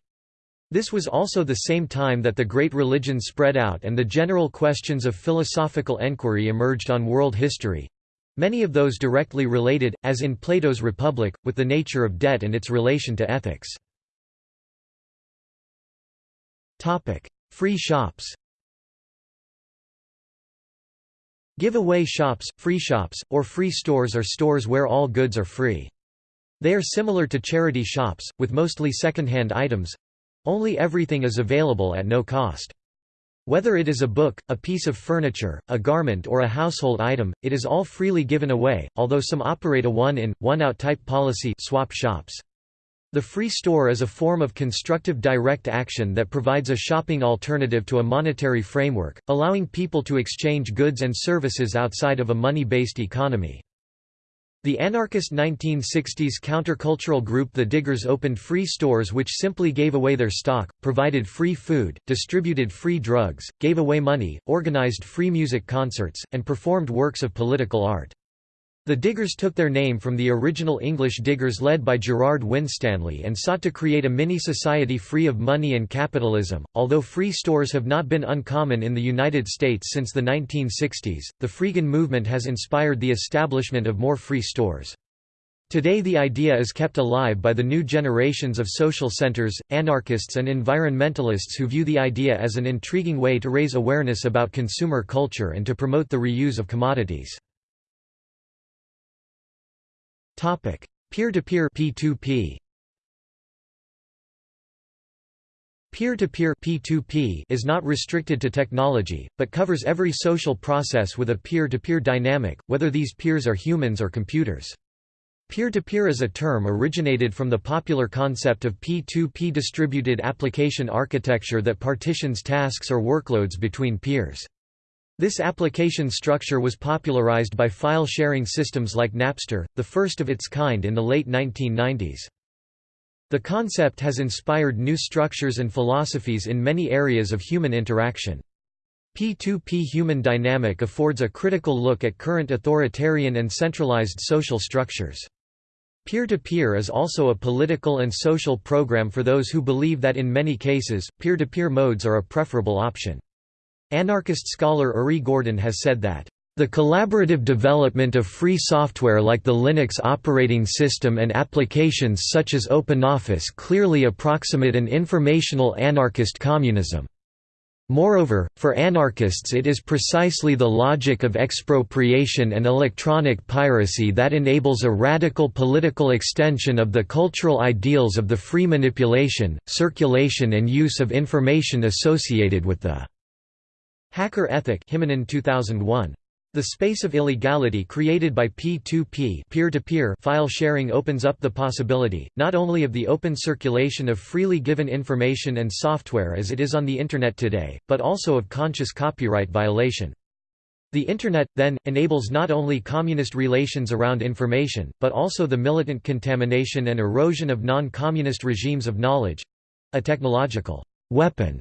This was also the same time that the great religions spread out and the general questions of philosophical enquiry emerged on world history—many of those directly related, as in Plato's Republic, with the nature of debt and its relation to ethics. Free shops Give-away shops, free shops, or free stores are stores where all goods are free. They are similar to charity shops, with mostly second-hand items, only everything is available at no cost. Whether it is a book, a piece of furniture, a garment or a household item, it is all freely given away, although some operate a one-in, one-out type policy swap shops. The free store is a form of constructive direct action that provides a shopping alternative to a monetary framework, allowing people to exchange goods and services outside of a money-based economy. The anarchist 1960s countercultural group The Diggers opened free stores which simply gave away their stock, provided free food, distributed free drugs, gave away money, organized free music concerts, and performed works of political art. The Diggers took their name from the original English diggers led by Gerard Winstanley and sought to create a mini-society free of money and capitalism. Although free stores have not been uncommon in the United States since the 1960s, the Freegan movement has inspired the establishment of more free stores. Today the idea is kept alive by the new generations of social centers, anarchists and environmentalists who view the idea as an intriguing way to raise awareness about consumer culture and to promote the reuse of commodities. Peer-to-peer P2P Peer-to-peer P2P is not restricted to technology, but covers every social process with a peer-to-peer -peer dynamic, whether these peers are humans or computers. Peer-to-peer -peer is a term originated from the popular concept of P2P distributed application architecture that partitions tasks or workloads between peers. This application structure was popularized by file-sharing systems like Napster, the first of its kind in the late 1990s. The concept has inspired new structures and philosophies in many areas of human interaction. P2P human dynamic affords a critical look at current authoritarian and centralized social structures. Peer-to-peer -peer is also a political and social program for those who believe that in many cases, peer-to-peer -peer modes are a preferable option. Anarchist scholar Uri Gordon has said that, "...the collaborative development of free software like the Linux operating system and applications such as OpenOffice clearly approximate an informational anarchist communism." Moreover, for anarchists it is precisely the logic of expropriation and electronic piracy that enables a radical political extension of the cultural ideals of the free manipulation, circulation and use of information associated with the Hacker Ethic Himanen 2001. The space of illegality created by P2P peer-to-peer file sharing opens up the possibility, not only of the open circulation of freely given information and software as it is on the Internet today, but also of conscious copyright violation. The Internet, then, enables not only communist relations around information, but also the militant contamination and erosion of non-communist regimes of knowledge—a technological weapon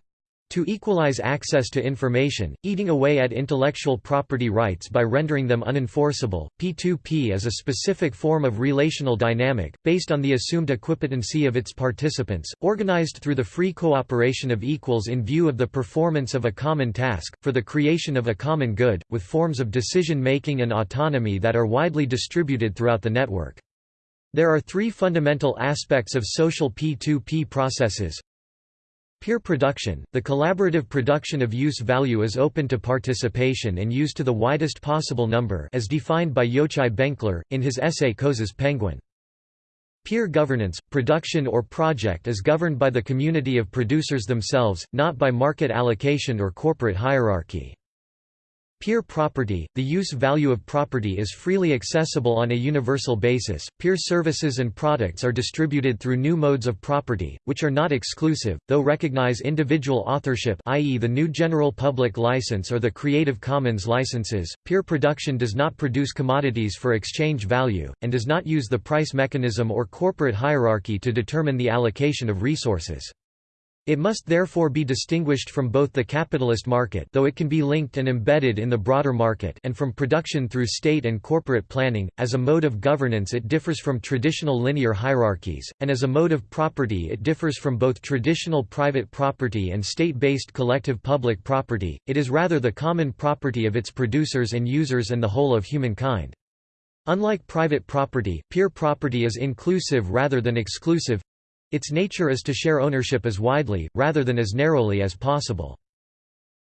to equalize access to information, eating away at intellectual property rights by rendering them unenforceable, P2P is a specific form of relational dynamic, based on the assumed equipotency of its participants, organized through the free cooperation of equals in view of the performance of a common task, for the creation of a common good, with forms of decision-making and autonomy that are widely distributed throughout the network. There are three fundamental aspects of social P2P processes Peer production – The collaborative production of use value is open to participation and used to the widest possible number as defined by Yochai Benkler, in his essay Coase's Penguin. Peer governance – Production or project is governed by the community of producers themselves, not by market allocation or corporate hierarchy. Peer property – The use value of property is freely accessible on a universal basis. Peer services and products are distributed through GNU modes of property, which are not exclusive, though recognize individual authorship i.e. the new General Public License or the Creative Commons licenses. Peer production does not produce commodities for exchange value, and does not use the price mechanism or corporate hierarchy to determine the allocation of resources. It must therefore be distinguished from both the capitalist market though it can be linked and embedded in the broader market and from production through state and corporate planning. As a mode of governance it differs from traditional linear hierarchies, and as a mode of property it differs from both traditional private property and state-based collective public property, it is rather the common property of its producers and users and the whole of humankind. Unlike private property, peer property is inclusive rather than exclusive, its nature is to share ownership as widely, rather than as narrowly as possible.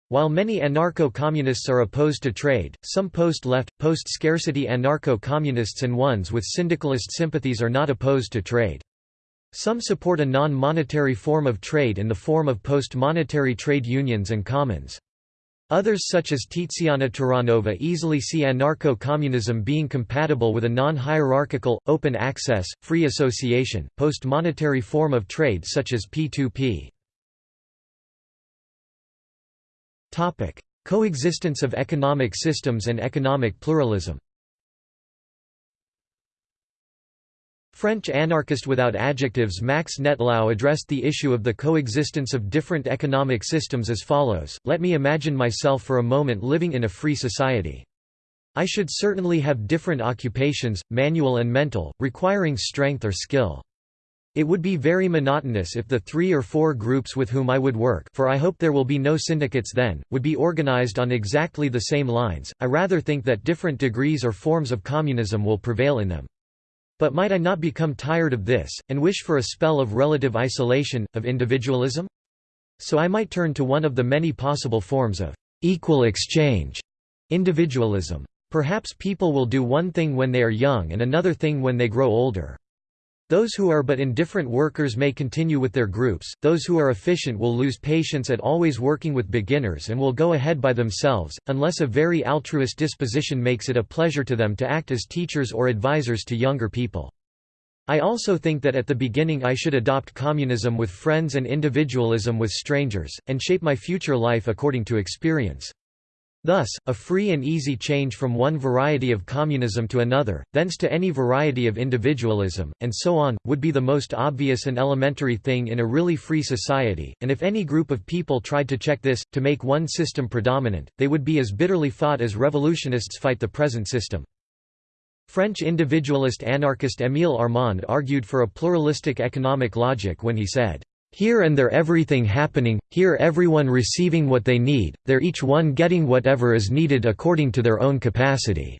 While many anarcho-communists are opposed to trade, some post-left, post-scarcity anarcho-communists and ones with syndicalist sympathies are not opposed to trade. Some support a non-monetary form of trade in the form of post-monetary trade unions and commons. Others such as Tiziana Terranova easily see anarcho-communism being compatible with a non-hierarchical, open access, free association, post-monetary form of trade such as P2P. Coexistence of economic systems and economic pluralism French anarchist without adjectives Max Nettlau addressed the issue of the coexistence of different economic systems as follows, let me imagine myself for a moment living in a free society. I should certainly have different occupations, manual and mental, requiring strength or skill. It would be very monotonous if the three or four groups with whom I would work for I hope there will be no syndicates then, would be organized on exactly the same lines, I rather think that different degrees or forms of communism will prevail in them. But might I not become tired of this, and wish for a spell of relative isolation, of individualism? So I might turn to one of the many possible forms of equal exchange individualism. Perhaps people will do one thing when they are young and another thing when they grow older. Those who are but indifferent workers may continue with their groups, those who are efficient will lose patience at always working with beginners and will go ahead by themselves, unless a very altruist disposition makes it a pleasure to them to act as teachers or advisors to younger people. I also think that at the beginning I should adopt communism with friends and individualism with strangers, and shape my future life according to experience. Thus, a free and easy change from one variety of communism to another, thence to any variety of individualism, and so on, would be the most obvious and elementary thing in a really free society, and if any group of people tried to check this, to make one system predominant, they would be as bitterly fought as revolutionists fight the present system. French individualist anarchist Émile Armand argued for a pluralistic economic logic when he said, here and there everything happening, here everyone receiving what they need, there each one getting whatever is needed according to their own capacity.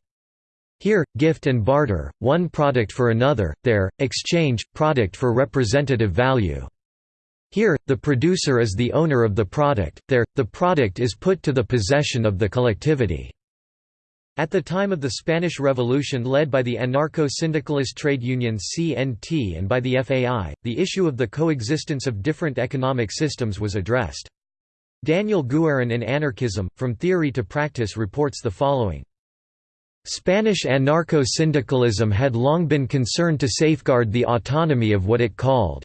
Here, gift and barter, one product for another, there, exchange, product for representative value. Here, the producer is the owner of the product, there, the product is put to the possession of the collectivity. At the time of the Spanish Revolution led by the anarcho-syndicalist trade union CNT and by the FAI, the issue of the coexistence of different economic systems was addressed. Daniel Guerin in Anarchism, From Theory to Practice reports the following. Spanish anarcho-syndicalism had long been concerned to safeguard the autonomy of what it called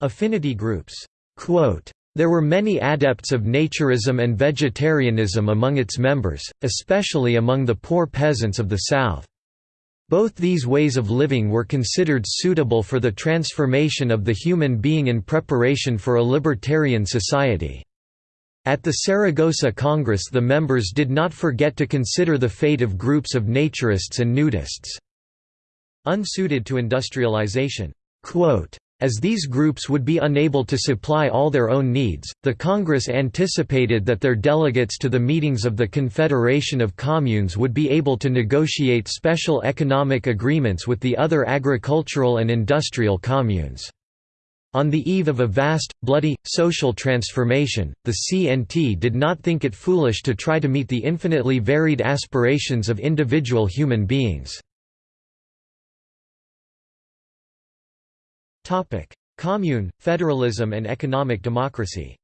affinity groups. Quote, there were many adepts of naturism and vegetarianism among its members, especially among the poor peasants of the south. Both these ways of living were considered suitable for the transformation of the human being in preparation for a libertarian society. At the Saragossa Congress the members did not forget to consider the fate of groups of naturists and nudists. Unsuited to industrialization. Quote, as these groups would be unable to supply all their own needs, the Congress anticipated that their delegates to the meetings of the Confederation of Communes would be able to negotiate special economic agreements with the other agricultural and industrial communes. On the eve of a vast, bloody, social transformation, the CNT did not think it foolish to try to meet the infinitely varied aspirations of individual human beings. Topic: Commune, federalism and economic democracy.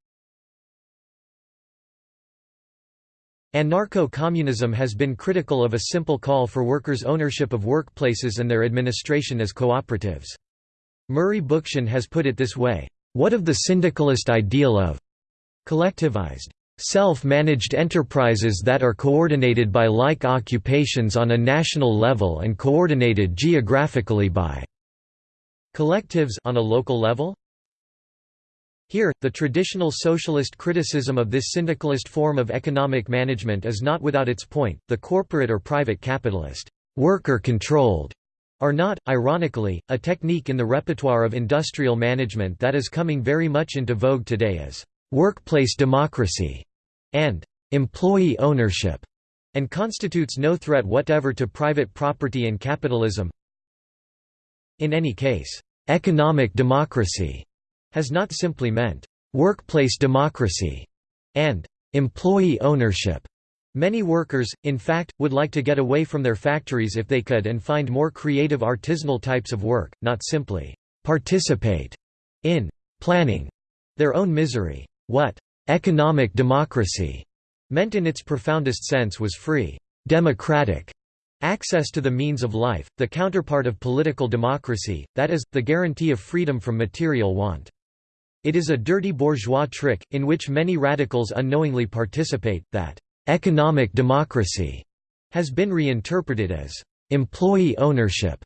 Anarcho-communism has been critical of a simple call for workers' ownership of workplaces and their administration as cooperatives. Murray Bookchin has put it this way, "...what of the syndicalist ideal of collectivized, self-managed enterprises that are coordinated by like occupations on a national level and coordinated geographically by Collectives on a local level? Here, the traditional socialist criticism of this syndicalist form of economic management is not without its point. The corporate or private capitalist, worker controlled, are not, ironically, a technique in the repertoire of industrial management that is coming very much into vogue today as workplace democracy and employee ownership, and constitutes no threat whatever to private property and capitalism, in any case, economic democracy has not simply meant workplace democracy and employee ownership. Many workers, in fact, would like to get away from their factories if they could and find more creative artisanal types of work, not simply participate in planning their own misery. What economic democracy meant in its profoundest sense was free, democratic Access to the means of life, the counterpart of political democracy, that is, the guarantee of freedom from material want. It is a dirty bourgeois trick, in which many radicals unknowingly participate, that «economic democracy» has been reinterpreted as «employee ownership»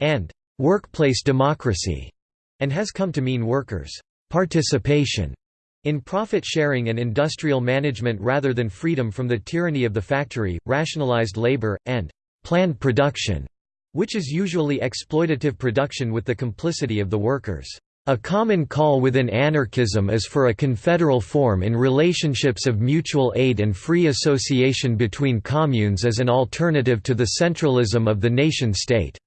and workplace democracy and has come to mean workers' participation in profit sharing and industrial management rather than freedom from the tyranny of the factory, rationalized labor, and planned production, which is usually exploitative production with the complicity of the workers. A common call within anarchism is for a confederal form in relationships of mutual aid and free association between communes as an alternative to the centralism of the nation-state.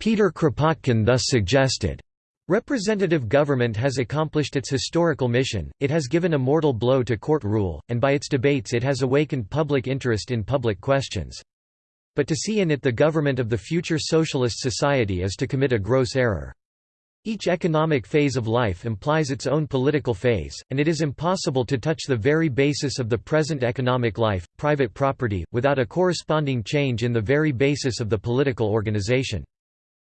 Peter Kropotkin thus suggested, Representative government has accomplished its historical mission, it has given a mortal blow to court rule, and by its debates it has awakened public interest in public questions. But to see in it the government of the future socialist society is to commit a gross error. Each economic phase of life implies its own political phase, and it is impossible to touch the very basis of the present economic life, private property, without a corresponding change in the very basis of the political organization.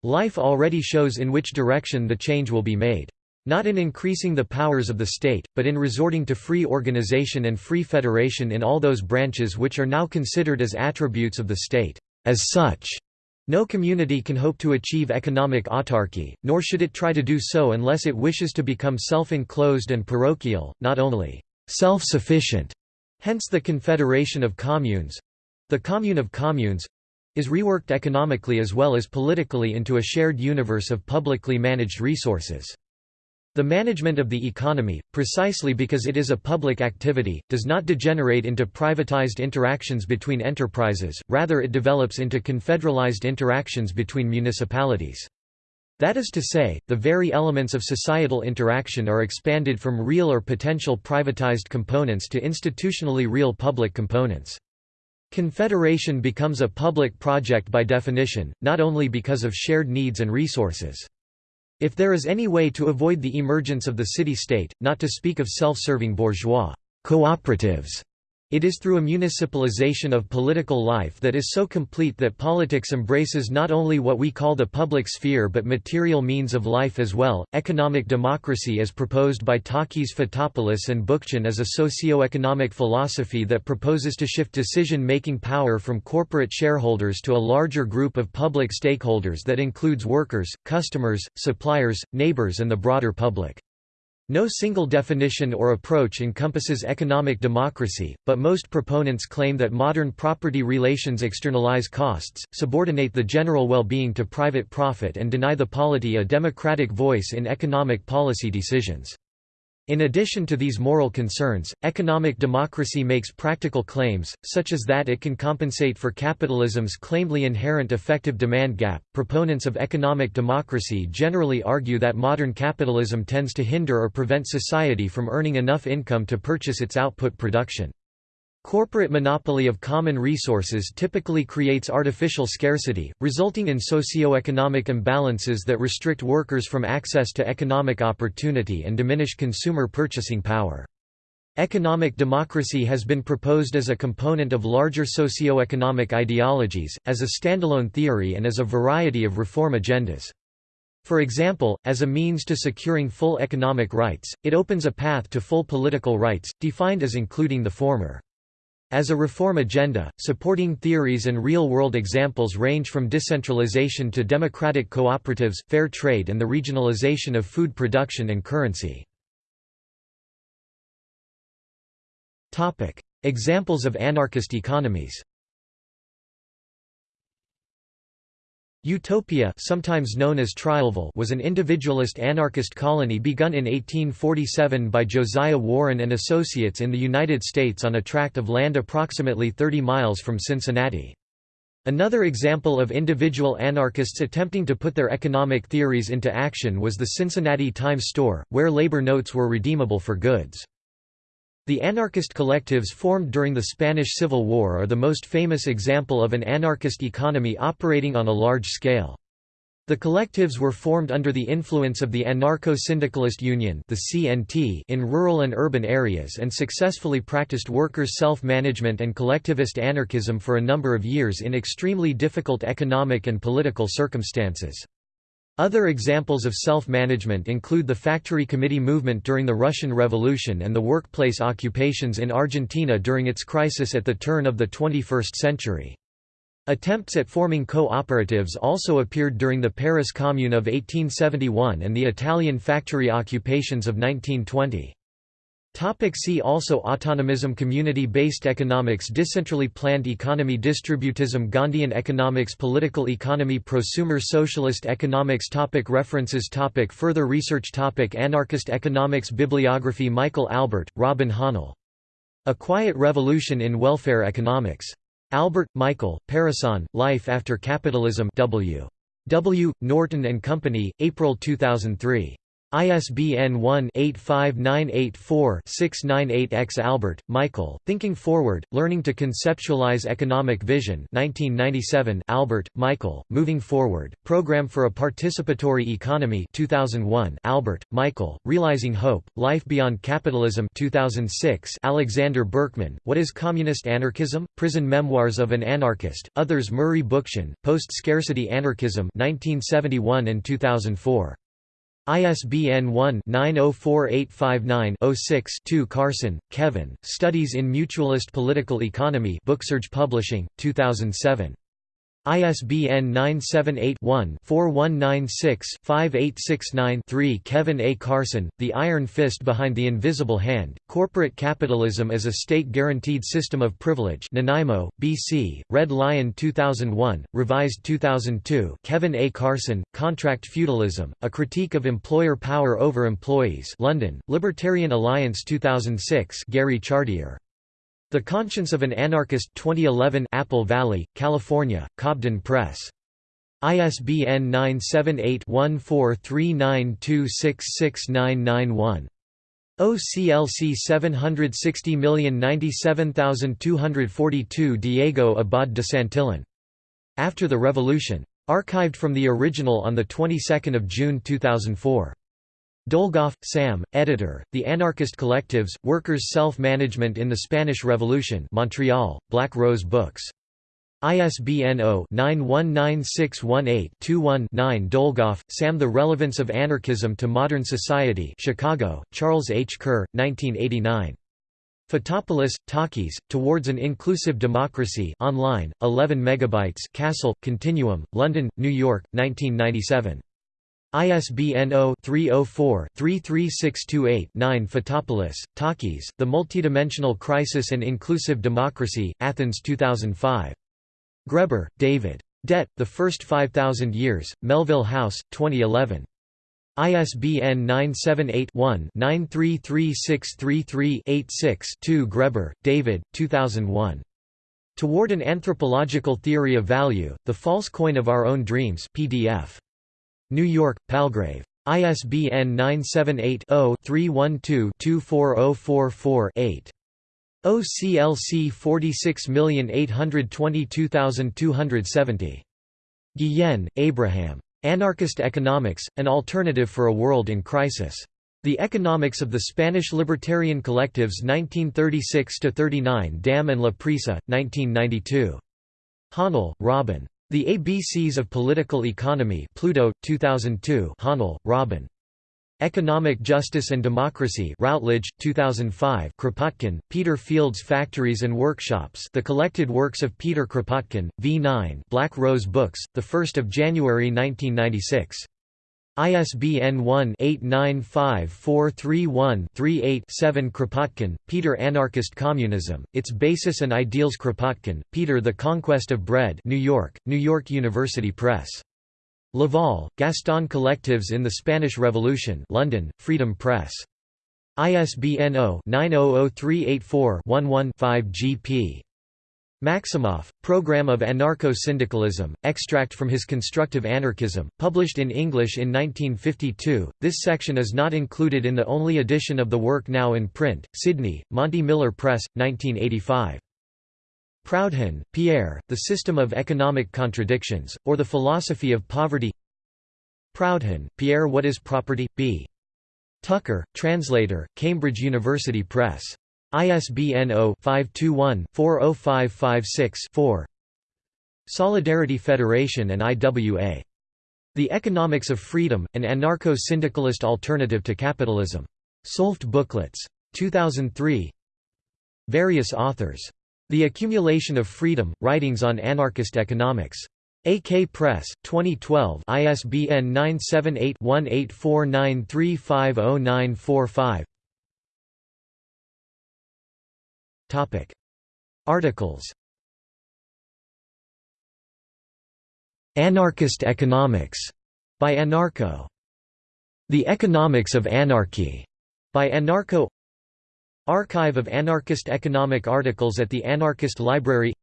Life already shows in which direction the change will be made. Not in increasing the powers of the state, but in resorting to free organization and free federation in all those branches which are now considered as attributes of the state. As such, no community can hope to achieve economic autarky, nor should it try to do so unless it wishes to become self-enclosed and parochial, not only self-sufficient, hence the Confederation of Communes—the Commune of Communes, is reworked economically as well as politically into a shared universe of publicly managed resources. The management of the economy, precisely because it is a public activity, does not degenerate into privatized interactions between enterprises, rather it develops into confederalized interactions between municipalities. That is to say, the very elements of societal interaction are expanded from real or potential privatized components to institutionally real public components. Confederation becomes a public project by definition, not only because of shared needs and resources. If there is any way to avoid the emergence of the city-state, not to speak of self-serving bourgeois cooperatives, it is through a municipalization of political life that is so complete that politics embraces not only what we call the public sphere but material means of life as well. Economic democracy as proposed by Takis Fotopoulos and Bookchin is a socio-economic philosophy that proposes to shift decision-making power from corporate shareholders to a larger group of public stakeholders that includes workers, customers, suppliers, neighbors and the broader public. No single definition or approach encompasses economic democracy, but most proponents claim that modern property relations externalize costs, subordinate the general well-being to private profit and deny the polity a democratic voice in economic policy decisions. In addition to these moral concerns, economic democracy makes practical claims, such as that it can compensate for capitalism's claimedly inherent effective demand gap. Proponents of economic democracy generally argue that modern capitalism tends to hinder or prevent society from earning enough income to purchase its output production. Corporate monopoly of common resources typically creates artificial scarcity, resulting in socio-economic imbalances that restrict workers from access to economic opportunity and diminish consumer purchasing power. Economic democracy has been proposed as a component of larger socio-economic ideologies, as a standalone theory and as a variety of reform agendas. For example, as a means to securing full economic rights, it opens a path to full political rights, defined as including the former. As a reform agenda, supporting theories and real-world examples range from decentralization to democratic cooperatives, fair trade and the regionalization of food production and currency. Examples of anarchist economies Utopia sometimes known as Trialville was an individualist anarchist colony begun in 1847 by Josiah Warren and Associates in the United States on a tract of land approximately 30 miles from Cincinnati. Another example of individual anarchists attempting to put their economic theories into action was the Cincinnati Times Store, where labor notes were redeemable for goods. The anarchist collectives formed during the Spanish Civil War are the most famous example of an anarchist economy operating on a large scale. The collectives were formed under the influence of the Anarcho-Syndicalist Union the CNT in rural and urban areas and successfully practiced workers' self-management and collectivist anarchism for a number of years in extremely difficult economic and political circumstances. Other examples of self-management include the factory committee movement during the Russian Revolution and the workplace occupations in Argentina during its crisis at the turn of the 21st century. Attempts at forming cooperatives also appeared during the Paris Commune of 1871 and the Italian factory occupations of 1920. Topic see also Autonomism Community-based economics Decentrally planned economy Distributism Gandhian economics Political economy Prosumer socialist economics topic References topic Further research topic Anarchist economics Bibliography Michael Albert, Robin Hahnel. A Quiet Revolution in Welfare Economics. Albert, Michael, Parecon, Life After Capitalism W. W. Norton and Company, April 2003. ISBN 1-85984-698-X Albert, Michael, Thinking Forward, Learning to Conceptualize Economic Vision 1997 Albert, Michael, Moving Forward, Program for a Participatory Economy 2001 Albert, Michael, Realizing Hope, Life Beyond Capitalism 2006 Alexander Berkman, What is Communist Anarchism? Prison Memoirs of an Anarchist, Others Murray Bookchin, Post-Scarcity Anarchism 1971 and 2004. ISBN 1-904859-06-2 Carson, Kevin, Studies in Mutualist Political Economy Booksurge Publishing, 2007. ISBN 978-1-4196-5869-3 Kevin A. Carson, The Iron Fist Behind the Invisible Hand, Corporate Capitalism as a State-Guaranteed System of Privilege Nanaimo, B.C., Red Lion 2001, revised 2002 Kevin A. Carson, Contract Feudalism, A Critique of Employer Power Over Employees London, Libertarian Alliance 2006 Gary Chartier. The Conscience of an Anarchist 2011 Apple Valley, California, Cobden Press. ISBN 978-1439266991. OCLC 760097242 Diego Abad de Santillan. After the Revolution. Archived from the original on the 22nd of June 2004. Dolgoff, Sam, editor, The Anarchist Collectives, Workers' Self-Management in the Spanish Revolution Montreal, Black Rose Books. ISBN 0-919618-21-9 Dolgoff, Sam The Relevance of Anarchism to Modern Society Chicago, Charles H. Kerr, 1989. Fotopoulos, Takis, Towards an Inclusive Democracy online, 11 megabytes Cassell, Continuum, London, New York, 1997. ISBN 0-304-33628-9 Fotopoulos, Takis, The Multidimensional Crisis and Inclusive Democracy, Athens 2005. Graeber, David. Debt, The First 5,000 Years, Melville House, 2011. ISBN 978-1-933633-86-2 Graeber, David, 2001. Toward an Anthropological Theory of Value, The False Coin of Our Own Dreams PDF. New York, Palgrave. ISBN 978-0-312-24044-8. OCLC 46822270. Guillen, Abraham. Anarchist Economics, An Alternative for a World in Crisis. The Economics of the Spanish Libertarian Collectives 1936–39 Dam and La Prisa, 1992. Hahnel, Robin. The ABCs of Political Economy Pluto, 2002 Hahnel, Robin. Economic Justice and Democracy Routledge, 2005 Kropotkin, Peter Fields Factories and Workshops The Collected Works of Peter Kropotkin, V9 Black Rose Books, 1 January 1996. ISBN 1-895431-38-7 Kropotkin, Peter Anarchist Communism, Its Basis and Ideals Kropotkin, Peter The Conquest of Bread New York, New York University Press. Leval, Gaston Collectives in the Spanish Revolution London, Freedom Press. ISBN 0-900384-11-5 gp. Maximoff, Program of Anarcho-Syndicalism, extract from his Constructive Anarchism, published in English in 1952. This section is not included in the only edition of the work now in print. Sydney, Monty Miller Press, 1985. Proudhon, Pierre, The System of Economic Contradictions, or the Philosophy of Poverty Proudhon, Pierre What is Property? B. Tucker, translator, Cambridge University Press. ISBN 0-521-40556-4 Solidarity Federation and IWA. The Economics of Freedom, an Anarcho-Syndicalist Alternative to Capitalism. SolFed Booklets. 2003 Various authors The Accumulation of Freedom, Writings on Anarchist Economics. AK Press, 2012 ISBN 978-1849350945 Articles. Anarchist Economics, by Anarcho. The Economics of Anarchy, by Anarcho. Archive of Anarchist Economic Articles at the Anarchist Library.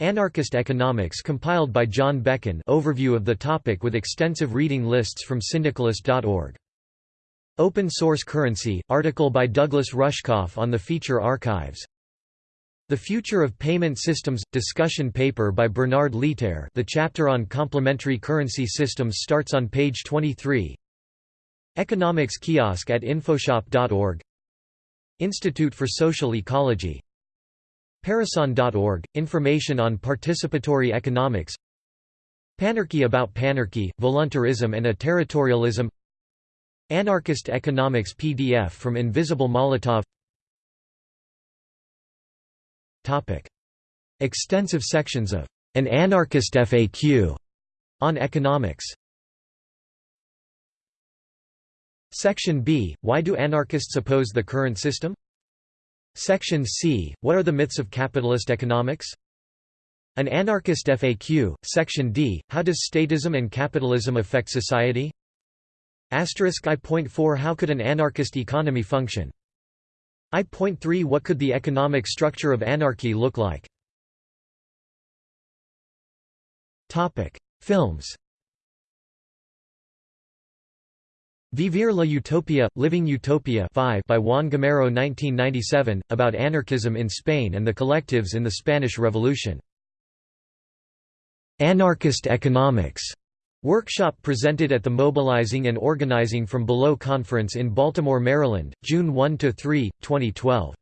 Anarchist Economics compiled by John Bekken. Overview of the topic with extensive reading lists from syndicalist.org. Open Source Currency, article by Douglas Rushkoff on the Feature Archives. The Future of Payment Systems – discussion paper by Bernard Lietaer the chapter on complementary currency systems starts on page 23 Economics kiosk at infoshop.org Institute for Social Ecology. Parecon.org – Information on participatory economics. Panarchy about panarchy, voluntarism and a territorialism Anarchist economics PDF from Invisible Molotov Topic. Extensive sections of an anarchist FAQ on economics Section B – Why do anarchists oppose the current system? Section C – What are the myths of capitalist economics? An anarchist FAQ, Section D – How does statism and capitalism affect society? Asterisk I.4 How could an anarchist economy function? I.3 What could the economic structure of anarchy look like? Films Vivir la Utopia, Living Utopia 5 by Juan Gamero 1997, about anarchism in Spain and the collectives in the Spanish Revolution. Anarchist Economics workshop presented at the Mobilizing and Organizing from Below Conference in Baltimore, Maryland, June 1–3, 2012.